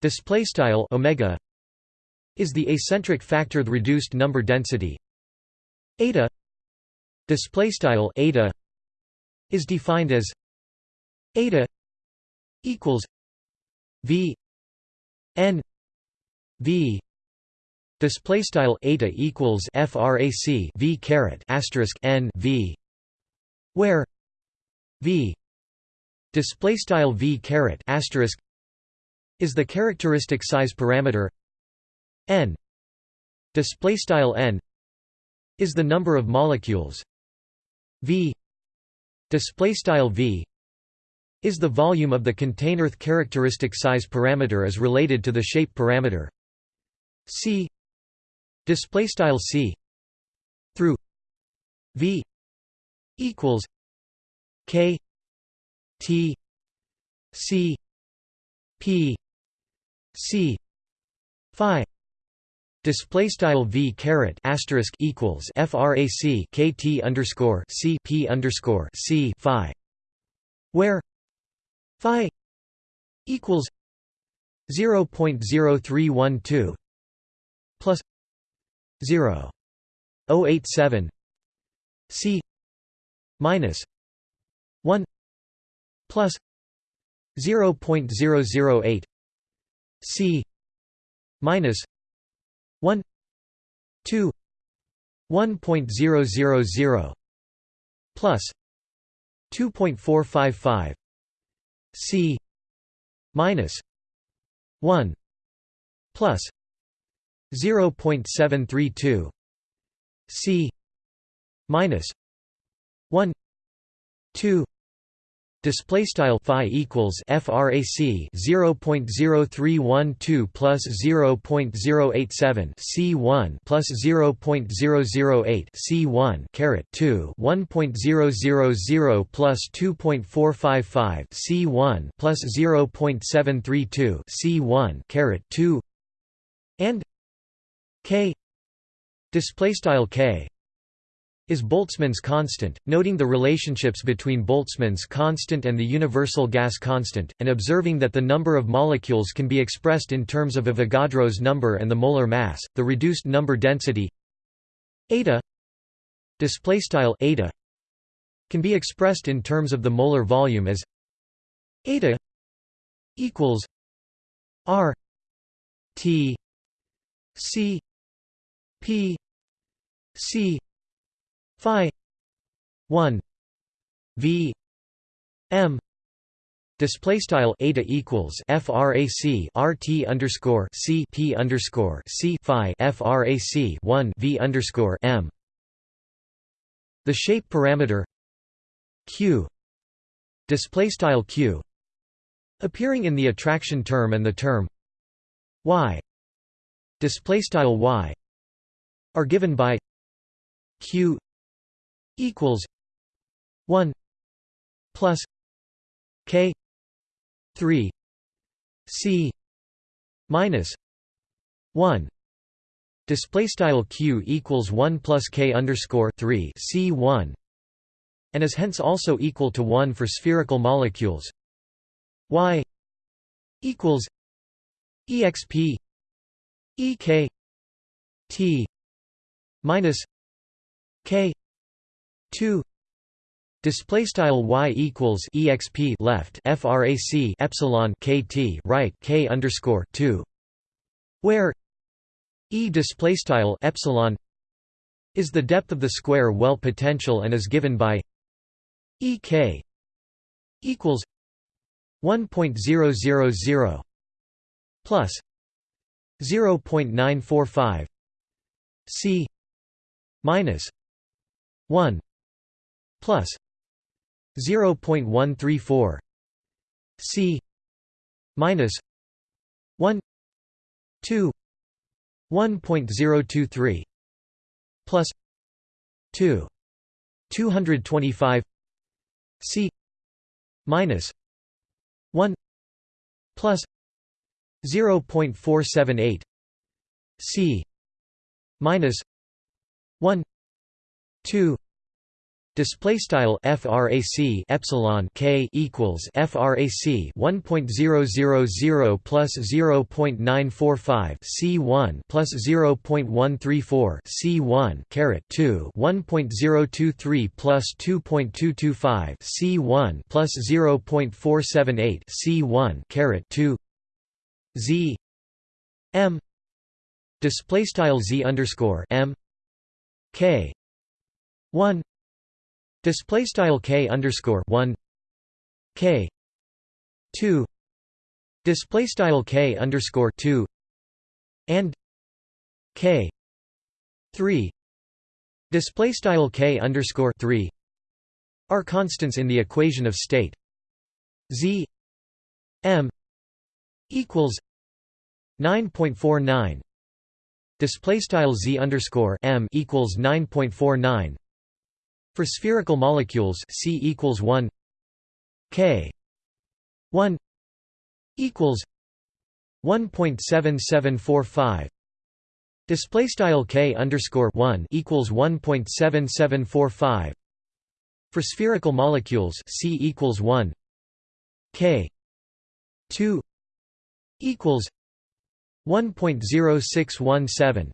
display style omega is the acentric factor the reduced number density. Eta display style eta is defined as eta equals v n v display style eta equals frac v caret asterisk n v where v display style v caret asterisk is the characteristic size parameter. N display style n is the number of molecules. V display style v is the volume of the container characteristic size parameter is related to the shape parameter. C display style c through v equals k T C P C Phi. Display style v caret asterisk equals frac kt underscore c p underscore c phi. Where phi equals 0.0312 plus 0 087 c minus 1 plus 0.008 c minus 1 2 1.000 plus 2.455 c minus 1 plus 0.732 c minus 1 2 Display style phi equals frac 0.0312 plus 0.087 c1 plus 0.008 c1 caret 2 1.000 plus 2.455 c1 plus 0.732 c1 caret 2 and k display style k is Boltzmann's constant, noting the relationships between Boltzmann's constant and the universal gas constant, and observing that the number of molecules can be expressed in terms of Avogadro's number and the molar mass, the reduced number density eta can be expressed in terms of the molar volume as eta equals r T C P C Phi one V M Display style eta equals frac rt underscore c p underscore c phi frac 1 v underscore m. The shape parameter q display style q appearing in the attraction term and the term y display style y are given by q equals 1 plus k 3 c minus 1 display style q equals 1 plus k underscore 3 c 1 and is hence also equal to 1 for spherical molecules. Y equals exp ek t minus k 2 display style y equals exp left frac epsilon kt right k underscore 2 where e display style epsilon is the depth of the square well potential and is given by ek equals 1.000 plus 0.945 c minus 1 plus 0.134 c minus 1 2 1.023 plus 2 225 c minus 1 plus 0.478 c minus 1 2 Display style frac epsilon k equals frac 1.000 plus 0.945 c1 plus 0.134 c1 caret 2 1.023 plus 2.225 c1 plus 0.478 c1 caret 2 z m display style z underscore m k 1 Display style k underscore one k two display style k underscore two and k three display style k underscore three are constants in the equation of state. Z m equals nine point four nine display style z underscore m equals nine point four nine for spherical molecules, C equals one. K one equals one point seven seven four five. Display style K underscore one equals one point seven seven four five. For spherical molecules C equals one. K two equals one point zero six one seven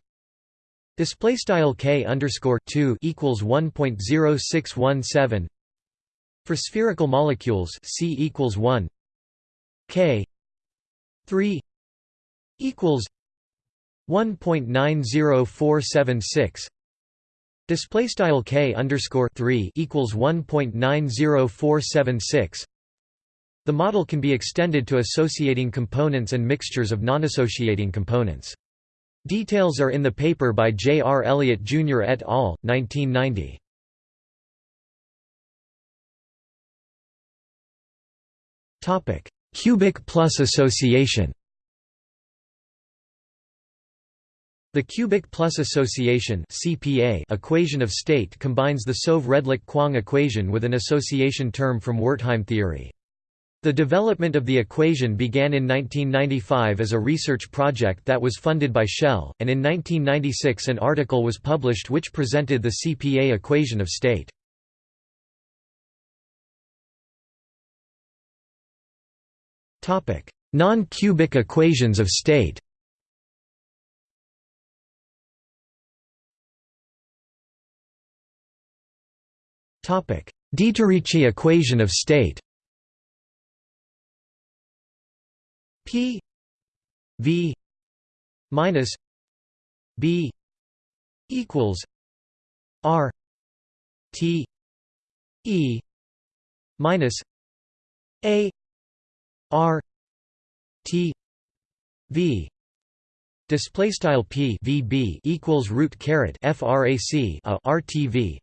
Display style k underscore two equals one point zero six one seven for spherical molecules. C equals one k three equals one point nine zero four seven six. Display style k underscore three equals one point nine zero four seven six. The model can be extended to associating components and mixtures of nonassociating components. Details are in the paper by J. R. Elliott Jr. et al., 1990. Cubic plus association The cubic plus association (CPA) equation of state combines the Soave-Redlich-Kwong equation with an association term from Wertheim theory. The development of the equation began in 1995 as a research project that was funded by Shell, and in 1996 an article was published which presented the CPA equation of state. Non-cubic equations of state Dieterici equation of state P V minus b equals r t e minus a r t v. Display style p vb equals root caret frac a rtv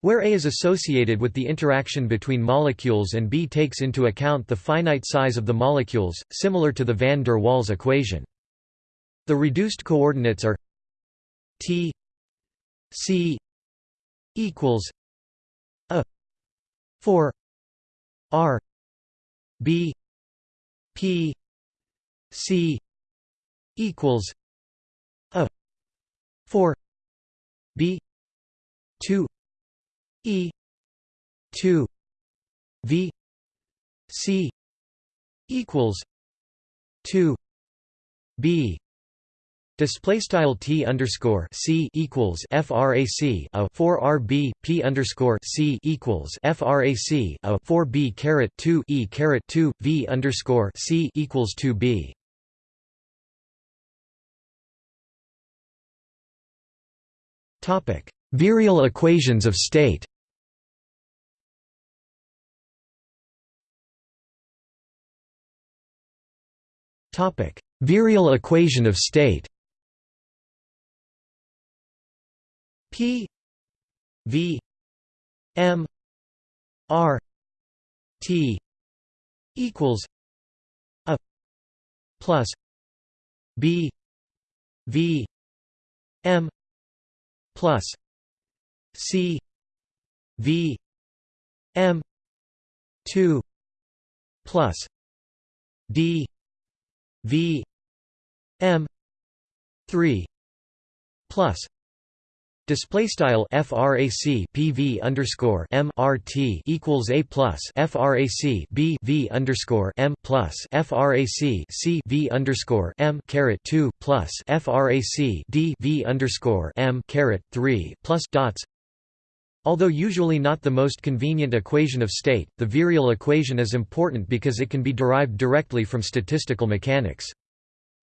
where A is associated with the interaction between molecules and B takes into account the finite size of the molecules, similar to the van der Waals equation. The reduced coordinates are T C equals a 4 R B P C equals a 4 B 2 E two V C equals two B Display style t underscore c equals frac a 4 rb p underscore c equals frac a 4 b caret 2 e caret 2 v underscore c equals 2 b. Topic: Virial equations of state. Topic: Virial equation of state. P V M R T equals a plus B V M plus C V M two plus D V M three plus Display style frac pv underscore m r t equals a plus frac b v underscore m plus frac c v underscore m caret two plus frac d v underscore m caret three plus dots. Although usually not the most convenient equation of state, the virial equation is important because it can be derived directly from statistical mechanics.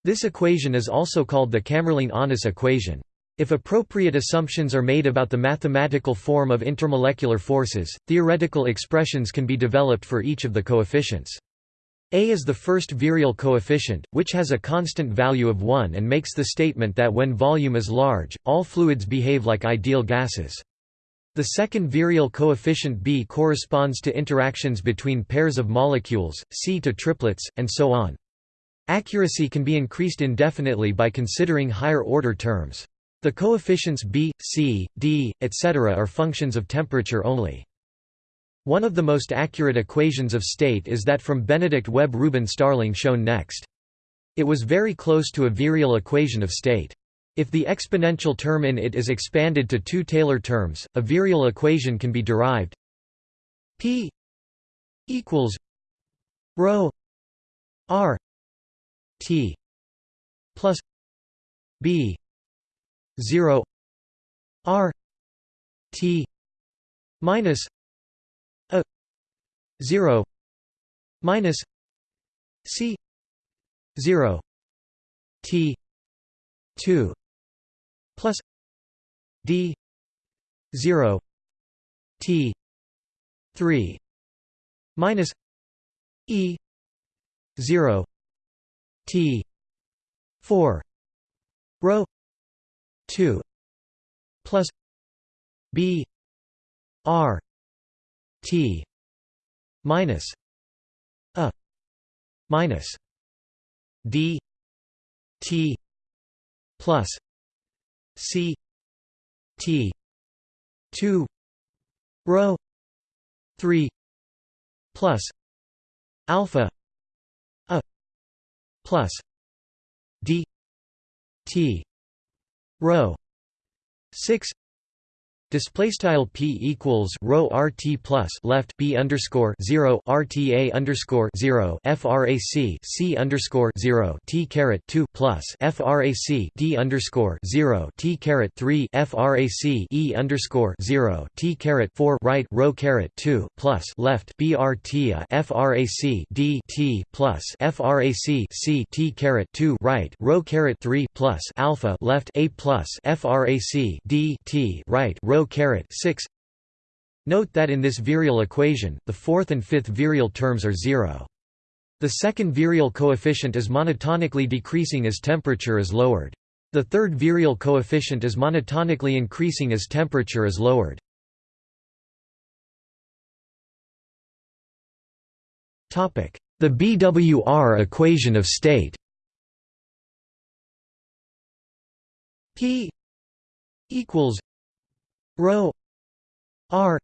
This equation is also called the Kamerlingh-Onnes equation. If appropriate assumptions are made about the mathematical form of intermolecular forces, theoretical expressions can be developed for each of the coefficients. A is the first virial coefficient, which has a constant value of 1 and makes the statement that when volume is large, all fluids behave like ideal gases. The second virial coefficient B corresponds to interactions between pairs of molecules, C to triplets, and so on. Accuracy can be increased indefinitely by considering higher-order terms. The coefficients b, c, d, etc. are functions of temperature only. One of the most accurate equations of state is that from Benedict Webb Rubin Starling shown next. It was very close to a virial equation of state. If the exponential term in it is expanded to two Taylor terms, a virial equation can be derived. P equals rho r t plus b 0 r t minus a 0 minus c 0 t 2 plus d 0 t 3 minus e 0 t 4 rho 2 plus b r t minus a minus d t plus c t 2 rho 3 plus alpha a plus d t rho 6 Display style p equals row rt plus left b underscore zero rta underscore zero frac c underscore zero t caret two plus frac d underscore zero t caret three frac e underscore zero t caret four right row caret two plus left brt frac d t plus frac c t caret two right row caret three plus alpha left a plus frac d t right row row caret 6 Note that in this virial equation, the fourth and fifth virial terms are zero. The second virial coefficient is monotonically decreasing as temperature is lowered. The third virial coefficient is monotonically increasing as temperature is lowered. Topic: The BWR equation of state P equals rho r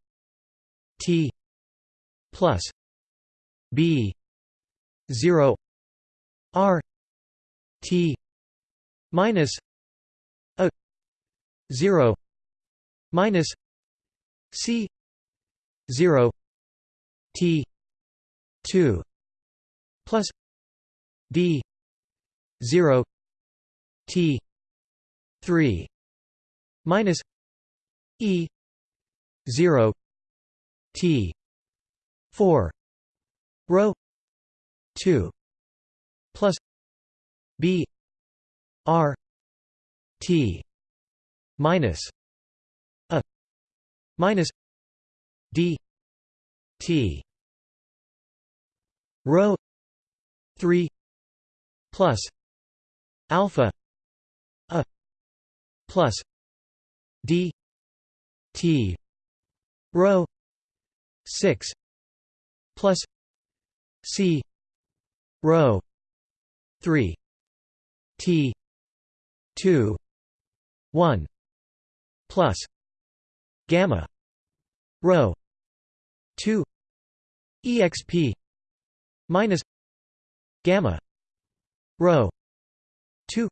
t plus b 0 r t minus a 0 minus c 0 t 2 plus d 0 t 3 minus E zero T four row two plus B R T minus a minus D T row three plus alpha a plus D T. Row 6 plus C. Row 3 T 2 1 plus gamma row 2 exp minus gamma row 2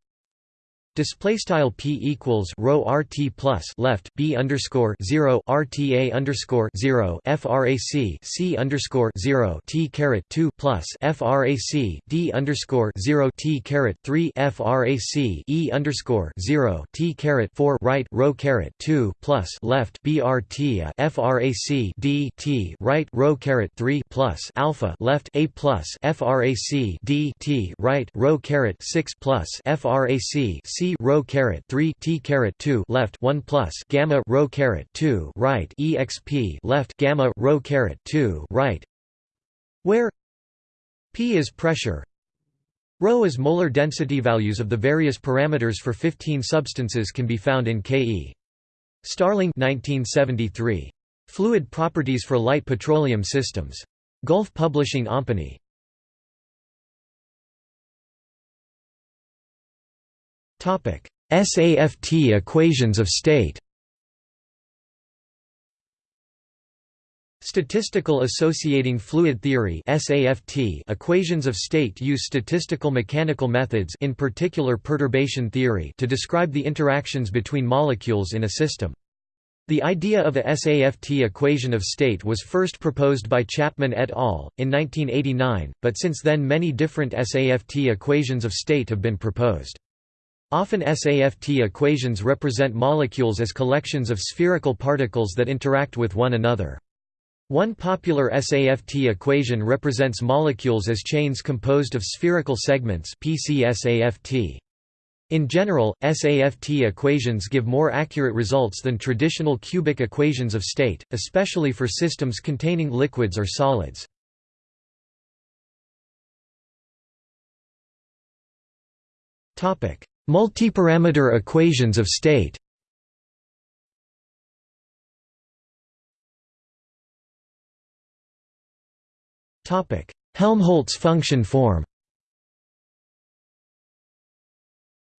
Display style p equals row rt plus left b underscore zero rta underscore zero frac c underscore zero t caret two plus frac d underscore zero t caret three frac e underscore zero t caret four right row caret two plus left brt frac d t right row caret three plus alpha left a plus frac d t right row caret six plus frac c row caret 3 t caret 2 left 1 plus gamma row caret 2 right exp left gamma row caret 2 right where p is pressure Rho is molar density values of the various parameters for 15 substances can be found in Ke. Starling 1973. Fluid properties for light petroleum systems. Gulf Publishing Company. SAFT equations of state Statistical Associating Fluid Theory equations of state use statistical mechanical methods in particular perturbation theory to describe the interactions between molecules in a system. The idea of a SAFT equation of state was first proposed by Chapman et al. in 1989, but since then many different SAFT equations of state have been proposed. Often SAFT equations represent molecules as collections of spherical particles that interact with one another. One popular SAFT equation represents molecules as chains composed of spherical segments PCSAFT. In general, SAFT equations give more accurate results than traditional cubic equations of state, especially for systems containing liquids or solids. Topic: Multiparameter equations of state Helmholtz function form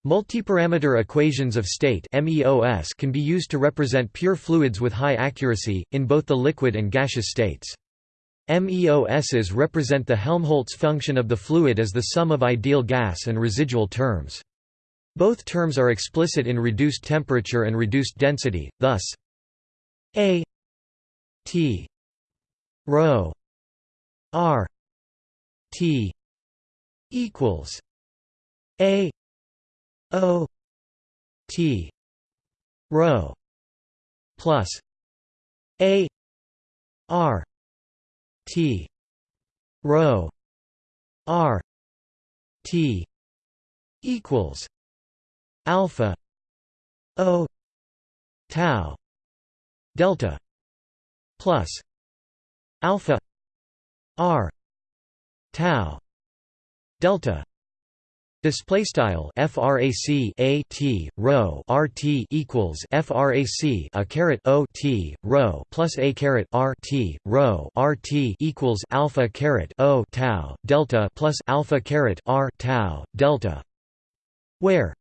Multiparameter equations of state can be used to represent pure fluids with high accuracy, in both the liquid and gaseous states. MEOSs represent the Helmholtz function of the fluid as the sum of ideal gas and residual terms. Both terms are explicit in reduced temperature and reduced density, thus a t rho r t equals a o t rho plus a r t rho r t equals alpha o tau delta plus alpha r tau delta. Display style frac a t rho r t equals frac a caret o t rho plus a caret r t rho r t equals alpha caret o tau delta plus alpha caret r tau delta, where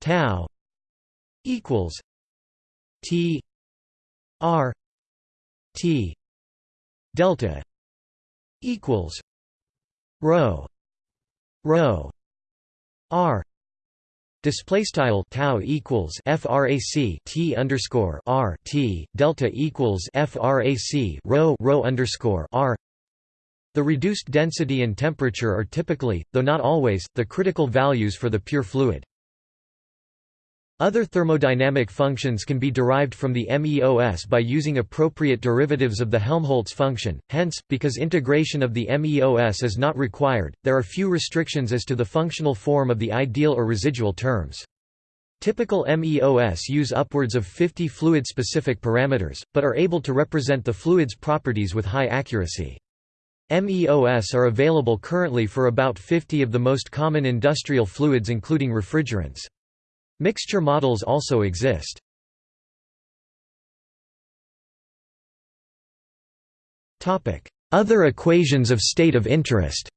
tau equals t r t delta equals rho rho r. Display style tau equals frac t underscore r t delta equals frac rho rho underscore r. The reduced density and temperature are typically though not always the critical values for the pure fluid other thermodynamic functions can be derived from the MEOS by using appropriate derivatives of the Helmholtz function, hence, because integration of the MEOS is not required, there are few restrictions as to the functional form of the ideal or residual terms. Typical MEOS use upwards of 50 fluid-specific parameters, but are able to represent the fluid's properties with high accuracy. MEOS are available currently for about 50 of the most common industrial fluids including refrigerants. Mixture models also exist. Other equations of state of interest.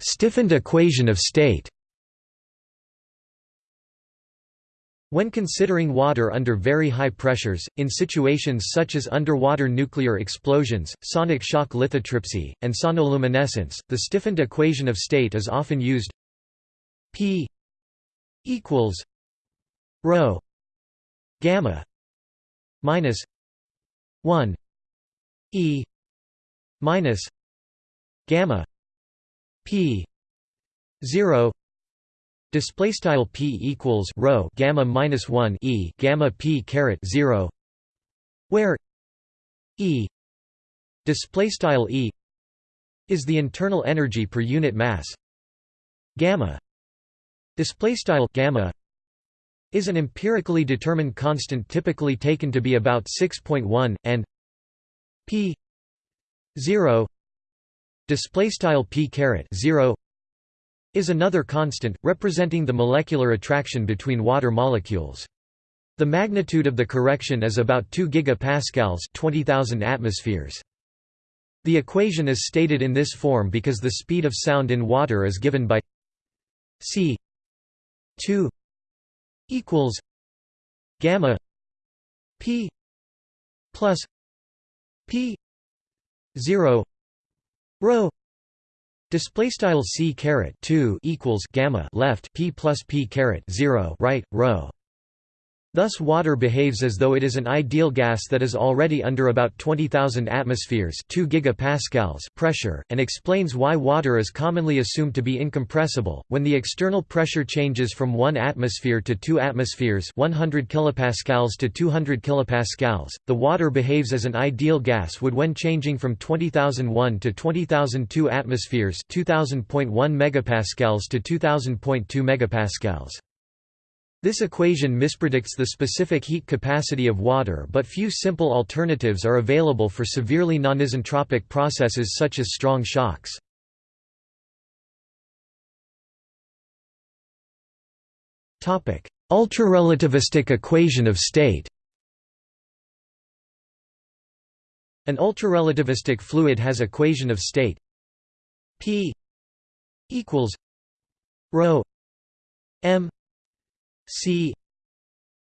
Stiffened equation of state When considering water under very high pressures, in situations such as underwater nuclear explosions, sonic shock lithotripsy, and sonoluminescence, the stiffened equation of state is often used P equals rho gamma minus 1 E minus gamma P 0 Display style p equals rho gamma minus one e gamma p caret zero, where e display style e is the internal energy per unit mass. Gamma display style gamma is an empirically determined constant typically taken to be about 6.1 and p 0 display style p caret 0 is another constant, representing the molecular attraction between water molecules. The magnitude of the correction is about 2 gigapascals 20,000 atmospheres. The equation is stated in this form because the speed of sound in water is given by c 2 equals gamma p plus p 0 rho Display style c caret two equals gamma left p plus p caret zero right rho. Thus water behaves as though it is an ideal gas that is already under about 20,000 atmospheres 2 gigapascals pressure, and explains why water is commonly assumed to be incompressible. When the external pressure changes from 1 atmosphere to 2 atmospheres 100 kilopascals to 200 kilopascals, the water behaves as an ideal gas would when changing from 20,001 to 20,002 atmospheres 2000.1 megapascals to 2000.2 megapascals. This equation mispredicts the specific heat capacity of water but few simple alternatives are available for severely non-isentropic processes such as strong shocks. Ultrarelativistic equation of state An ultrarelativistic fluid has equation of state P equals rho m C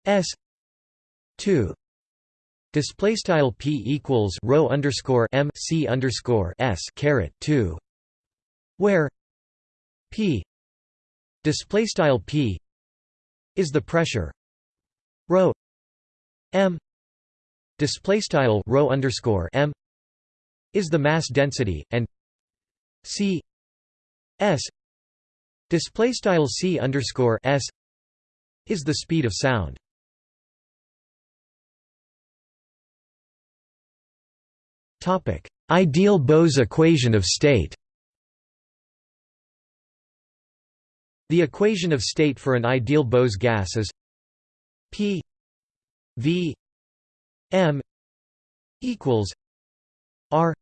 S two display style P equals rho underscore M C underscore S caret two where P display style p is the pressure rho m display style rho underscore m is the mass density and c s display style c underscore s is the speed of sound. Topic. Ideal Bose equation of state. The equation of state for an ideal Bose gas is P V M equals R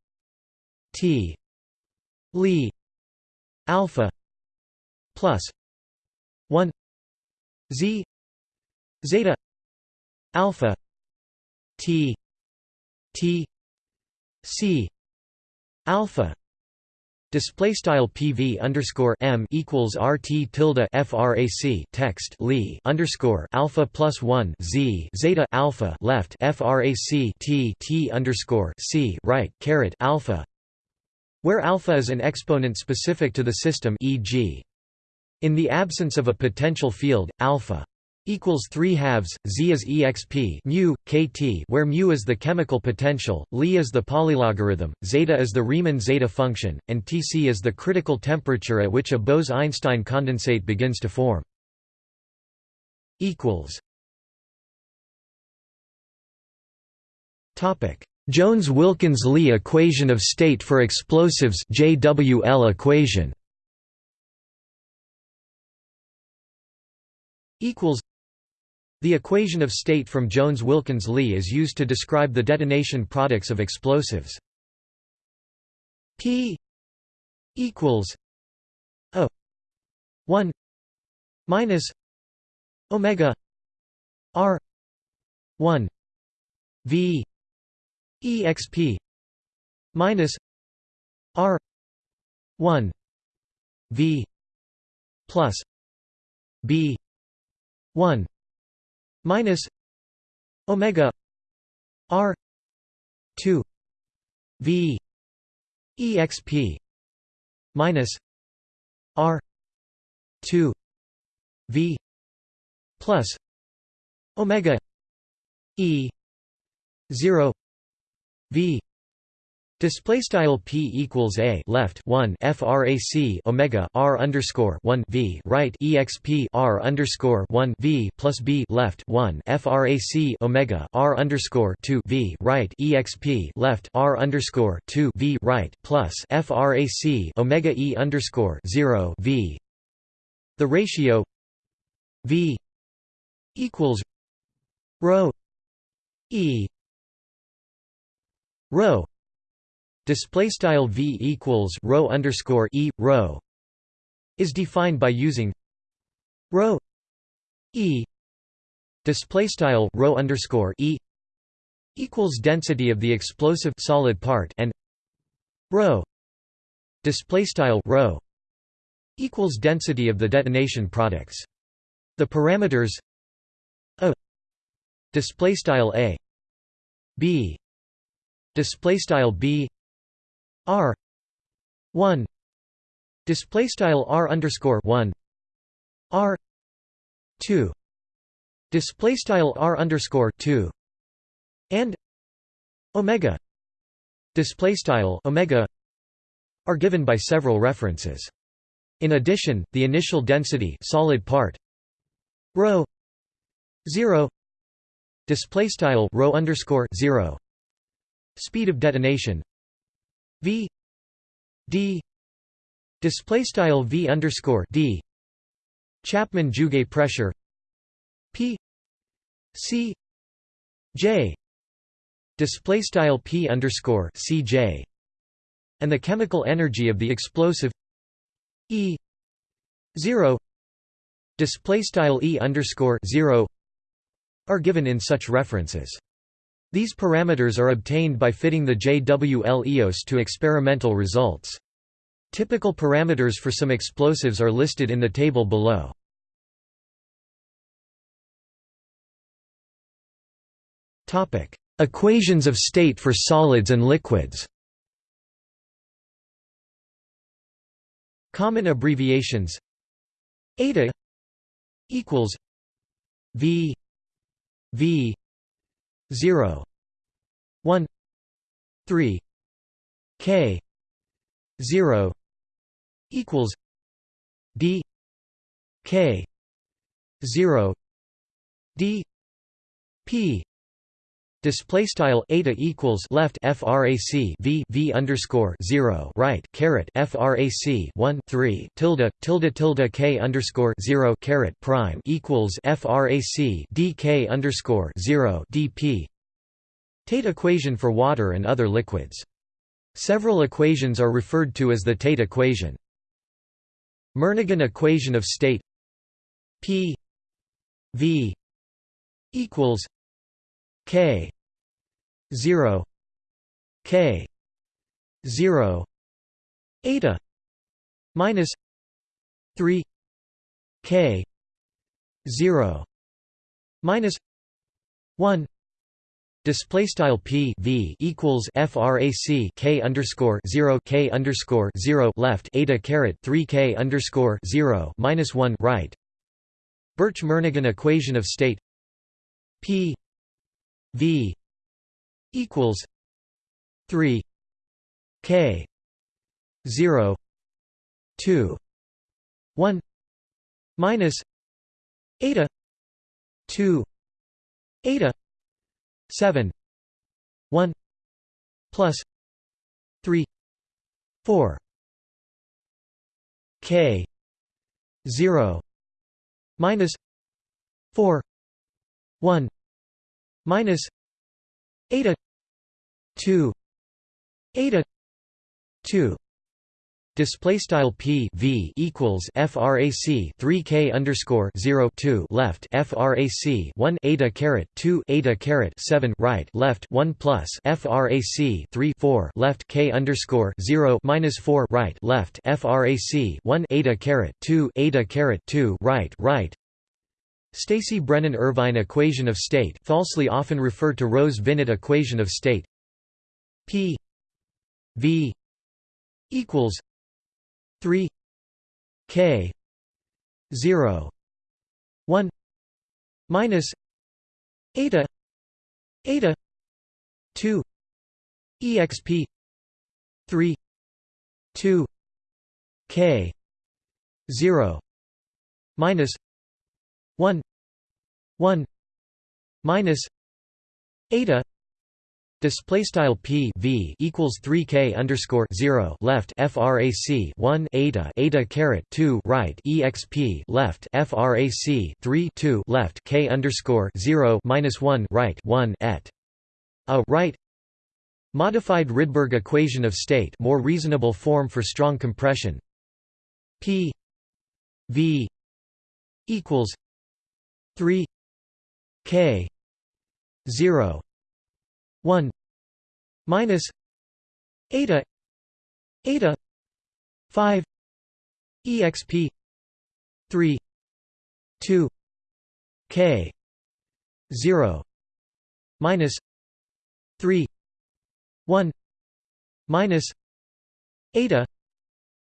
T Li alpha plus 1 Z zeta alpha T T C alpha Display style PV underscore M equals RT tilde FRAC text Li underscore Alpha plus one Z Zeta Alpha left FRAC T T underscore C right caret Alpha where alpha is an exponent specific to the system e.g. in the absence of a potential field, alpha equals 3 halves z is exp mu kt where mu is the chemical potential li is the polylogarithm zeta is the riemann zeta function and tc is the critical temperature at which a bose-einstein condensate begins to form. Jones-wilkins-lee equation of state for explosives jwl equation equals the equation of state from Jones-Wilkins-Lee is used to describe the detonation products of explosives. P equals O 1 minus omega R 1 V exp minus R 1 V plus B 1 minus omega r 2 v exp minus r 2 v plus omega e 0 v Display style p equals a left one frac omega r underscore one v right exp r underscore one v plus b left one frac omega r underscore two v right exp left r underscore two v right plus frac omega e underscore zero v. The ratio v equals rho e rho display style v equals rho underscore e rho is defined by using rho e display style rho underscore e equals density of the explosive solid part and rho display style rho equals density of the detonation products. The parameters a display style a b display style b R one display style R underscore one R two display style R underscore two and Omega display style Omega are given by several references. In addition, the initial density solid part rho zero display style rho underscore zero speed of detonation v d display style v underscore d Chapman Jouguet pressure p c j display style p underscore c j and the chemical energy of the explosive e zero display style e underscore zero are given in such references. These parameters are obtained by fitting the JWL EOS to experimental results. Typical parameters for some explosives are listed in the table below. Topic: Equations of state for solids and liquids Common abbreviations eta equals v v 0 1 3 k 0 equals d k 0 d p Display style eta equals left frac v v underscore zero right caret frac one three tilde tilde tilde k underscore zero caret prime equals frac dk underscore zero dp. Tait equation for water and other liquids. Several equations are referred to as the Tait equation. Murnaghan equation of state P V equals K. zero. K. zero. Eta. minus three. K. zero. Minus one. Display style p v equals frac k underscore zero. K underscore zero. Left. Eta caret three k underscore zero. Minus one. Right. Birch-Murnaghan equation of state p v equals three k zero two one minus eta two eta 7 1 plus 3 4 k 0 minus 4 1 minus eta 2 eta 2 Display style p v equals frac 3 k underscore 0 2 left frac 1 eta caret 2 eta caret 7 right left 1 plus frac 3 4 left k underscore 0 minus 4 right left frac 1 eta caret 2 eta caret 2 right right Stacey Brennan Irvine equation of state falsely often referred to Rose Vinet equation of state. P. V. equals 3 k 0 1 minus eta eta 2 exp 3 2 k 0 minus 1 1 minus eta Display style p v equals three k underscore zero left frac one eta eta caret two right exp left frac three two left k underscore zero minus one right one et. A right modified Rydberg equation of state more reasonable form for strong compression. P v equals three k zero 1 minus eta eta 5 exp 3 2 k 0 minus 3 1 minus eta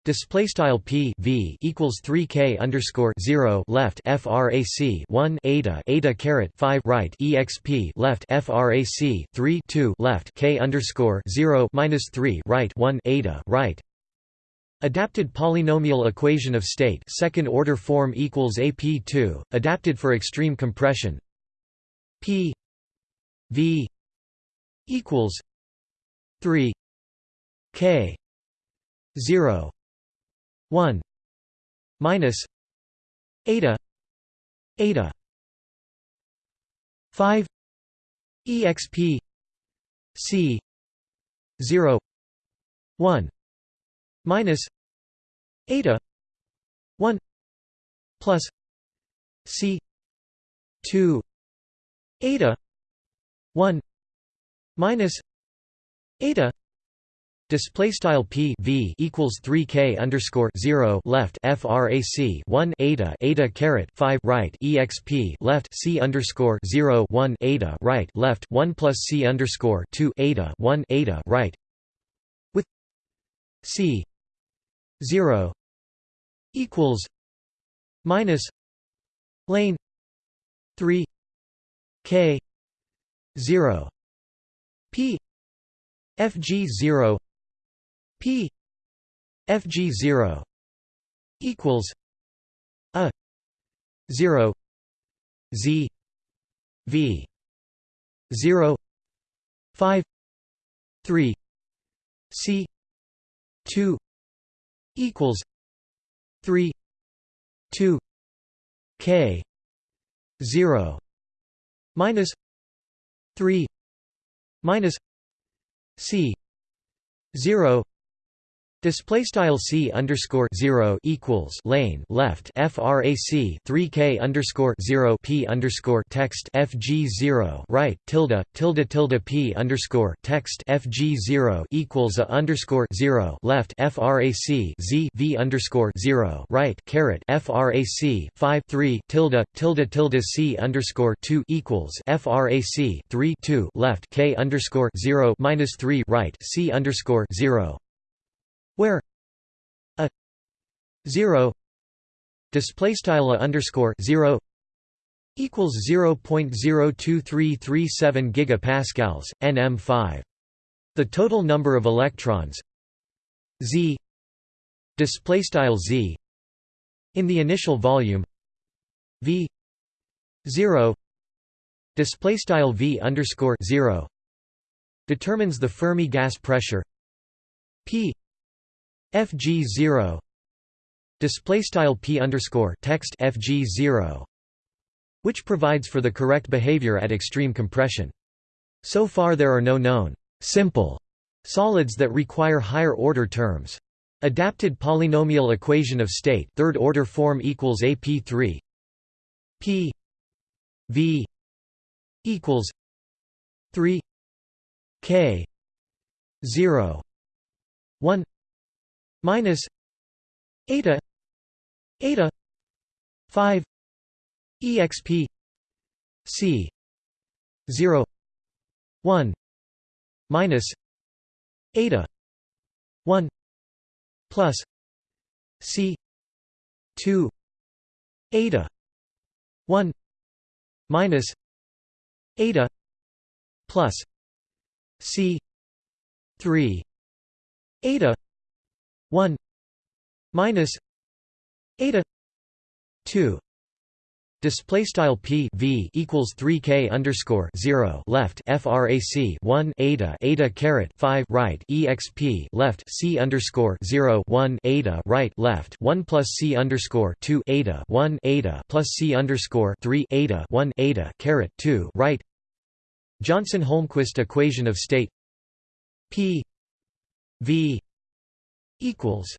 Display style p v equals three k underscore zero left frac one eta eta caret five right exp left frac three two left k underscore zero minus three right one eta right. Adapted polynomial equation of state second order form equals ap two adapted for extreme compression. P v equals three k zero 1 minus eta eta 5 exp c 0 1 minus eta 1 plus c 2 eta 1 minus eta Display style p v equals three k underscore zero left frac one eta eta caret five right exp left c underscore zero one eta right left one plus c underscore two eta one eta right. With c zero equals minus lane 3 k 0 p fg 0 p fg 0 equals a 0 z v 0 5 3 c 2 equals 3 2 k 0 minus 3 minus c 0 Display style c underscore zero equals lane left frac 3k underscore zero p underscore text fg zero right tilde tilde tilde p underscore text fg zero equals a underscore zero left frac z v underscore zero right caret frac 5 3 tilde tilde tilde c underscore two equals frac 3 2 left k underscore zero minus three right c underscore zero where a 0 display style underscore 0 equals 0.02337 gigapascals nm5 the total number of electrons z display style z in the initial volume v 0 display style v underscore 0 determines the Fermi gas pressure p FG zero display style p underscore text FG zero, which provides for the correct behavior at extreme compression. So far, there are no known simple solids that require higher order terms. Adapted polynomial equation of state third order form equals AP3 P V equals 3 K 0 1 minus eta eta. 5 exp c. 0 1 minus. Eta. 1 plus. C. 2 eta. 1 minus. Eta. Plus. C. 3 eta. 1 minus eta. 2 Display style p v equals 3 k underscore 0 left frac 1 eta eta caret 5 right exp left c underscore 0 1 eta right left 1 plus c underscore 2 eta 1 eta plus c underscore 3 eta 1 eta caret 2 right Johnson Holmquist equation of state p v equals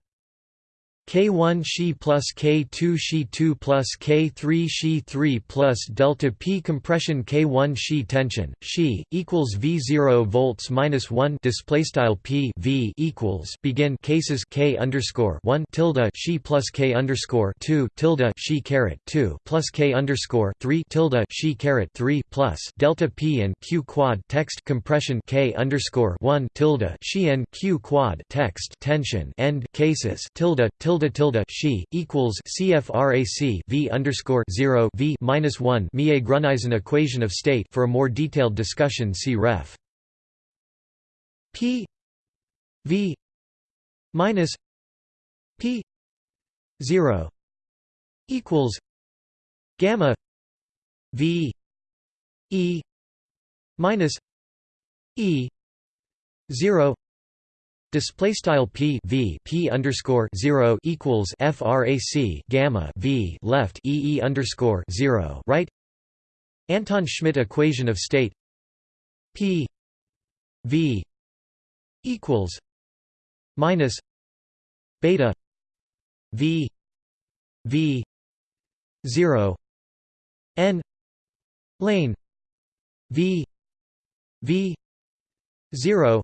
K1 she plus K2 she 2 plus K3 she 3 plus delta P compression K1 she tension she equals V0 volts minus 1 display style P V equals begin cases K underscore 1 tilde she plus K underscore 2 tilde she caret 2 plus K underscore 3 tilde she caret 3 plus delta P and Q quad text compression K underscore 1 tilde she and Q quad text tension end cases tilde tilde tilde tilde she equals CFRAC V underscore zero V minus one Mie Gruneisen equation of state. For a more detailed discussion, see ref. P V minus P zero equals gamma V E minus E zero Display style p v p underscore zero equals frac gamma v left e e underscore zero right. Anton Schmidt equation of state p v equals minus beta v v zero n lane v v zero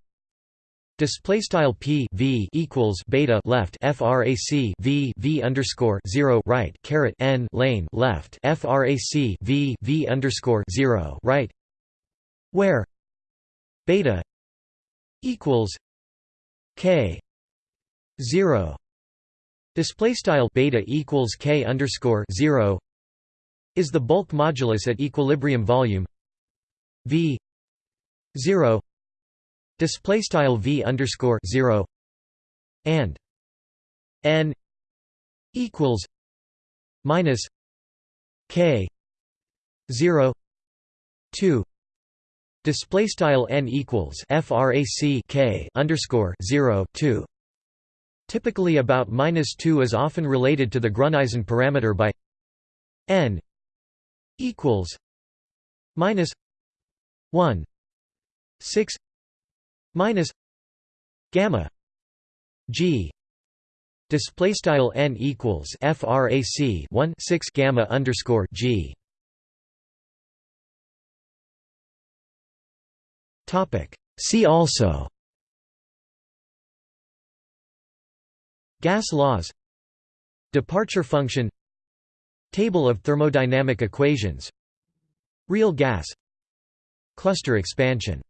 Display style p v equals beta left frac v v underscore zero right caret n lane left frac v v underscore zero right, where beta equals k zero. Display style beta equals k underscore zero is the bulk modulus at equilibrium volume v zero display style v underscore zero and n equals minus k zero two display style n equals frac k underscore zero two. Typically about minus 2 is often related to the Gruneisen parameter by n equals minus 1 6 minus gamma g display style n equals frac 1 6 gamma underscore g. Topic. See also Gas laws Departure function Table of thermodynamic equations Real gas Cluster expansion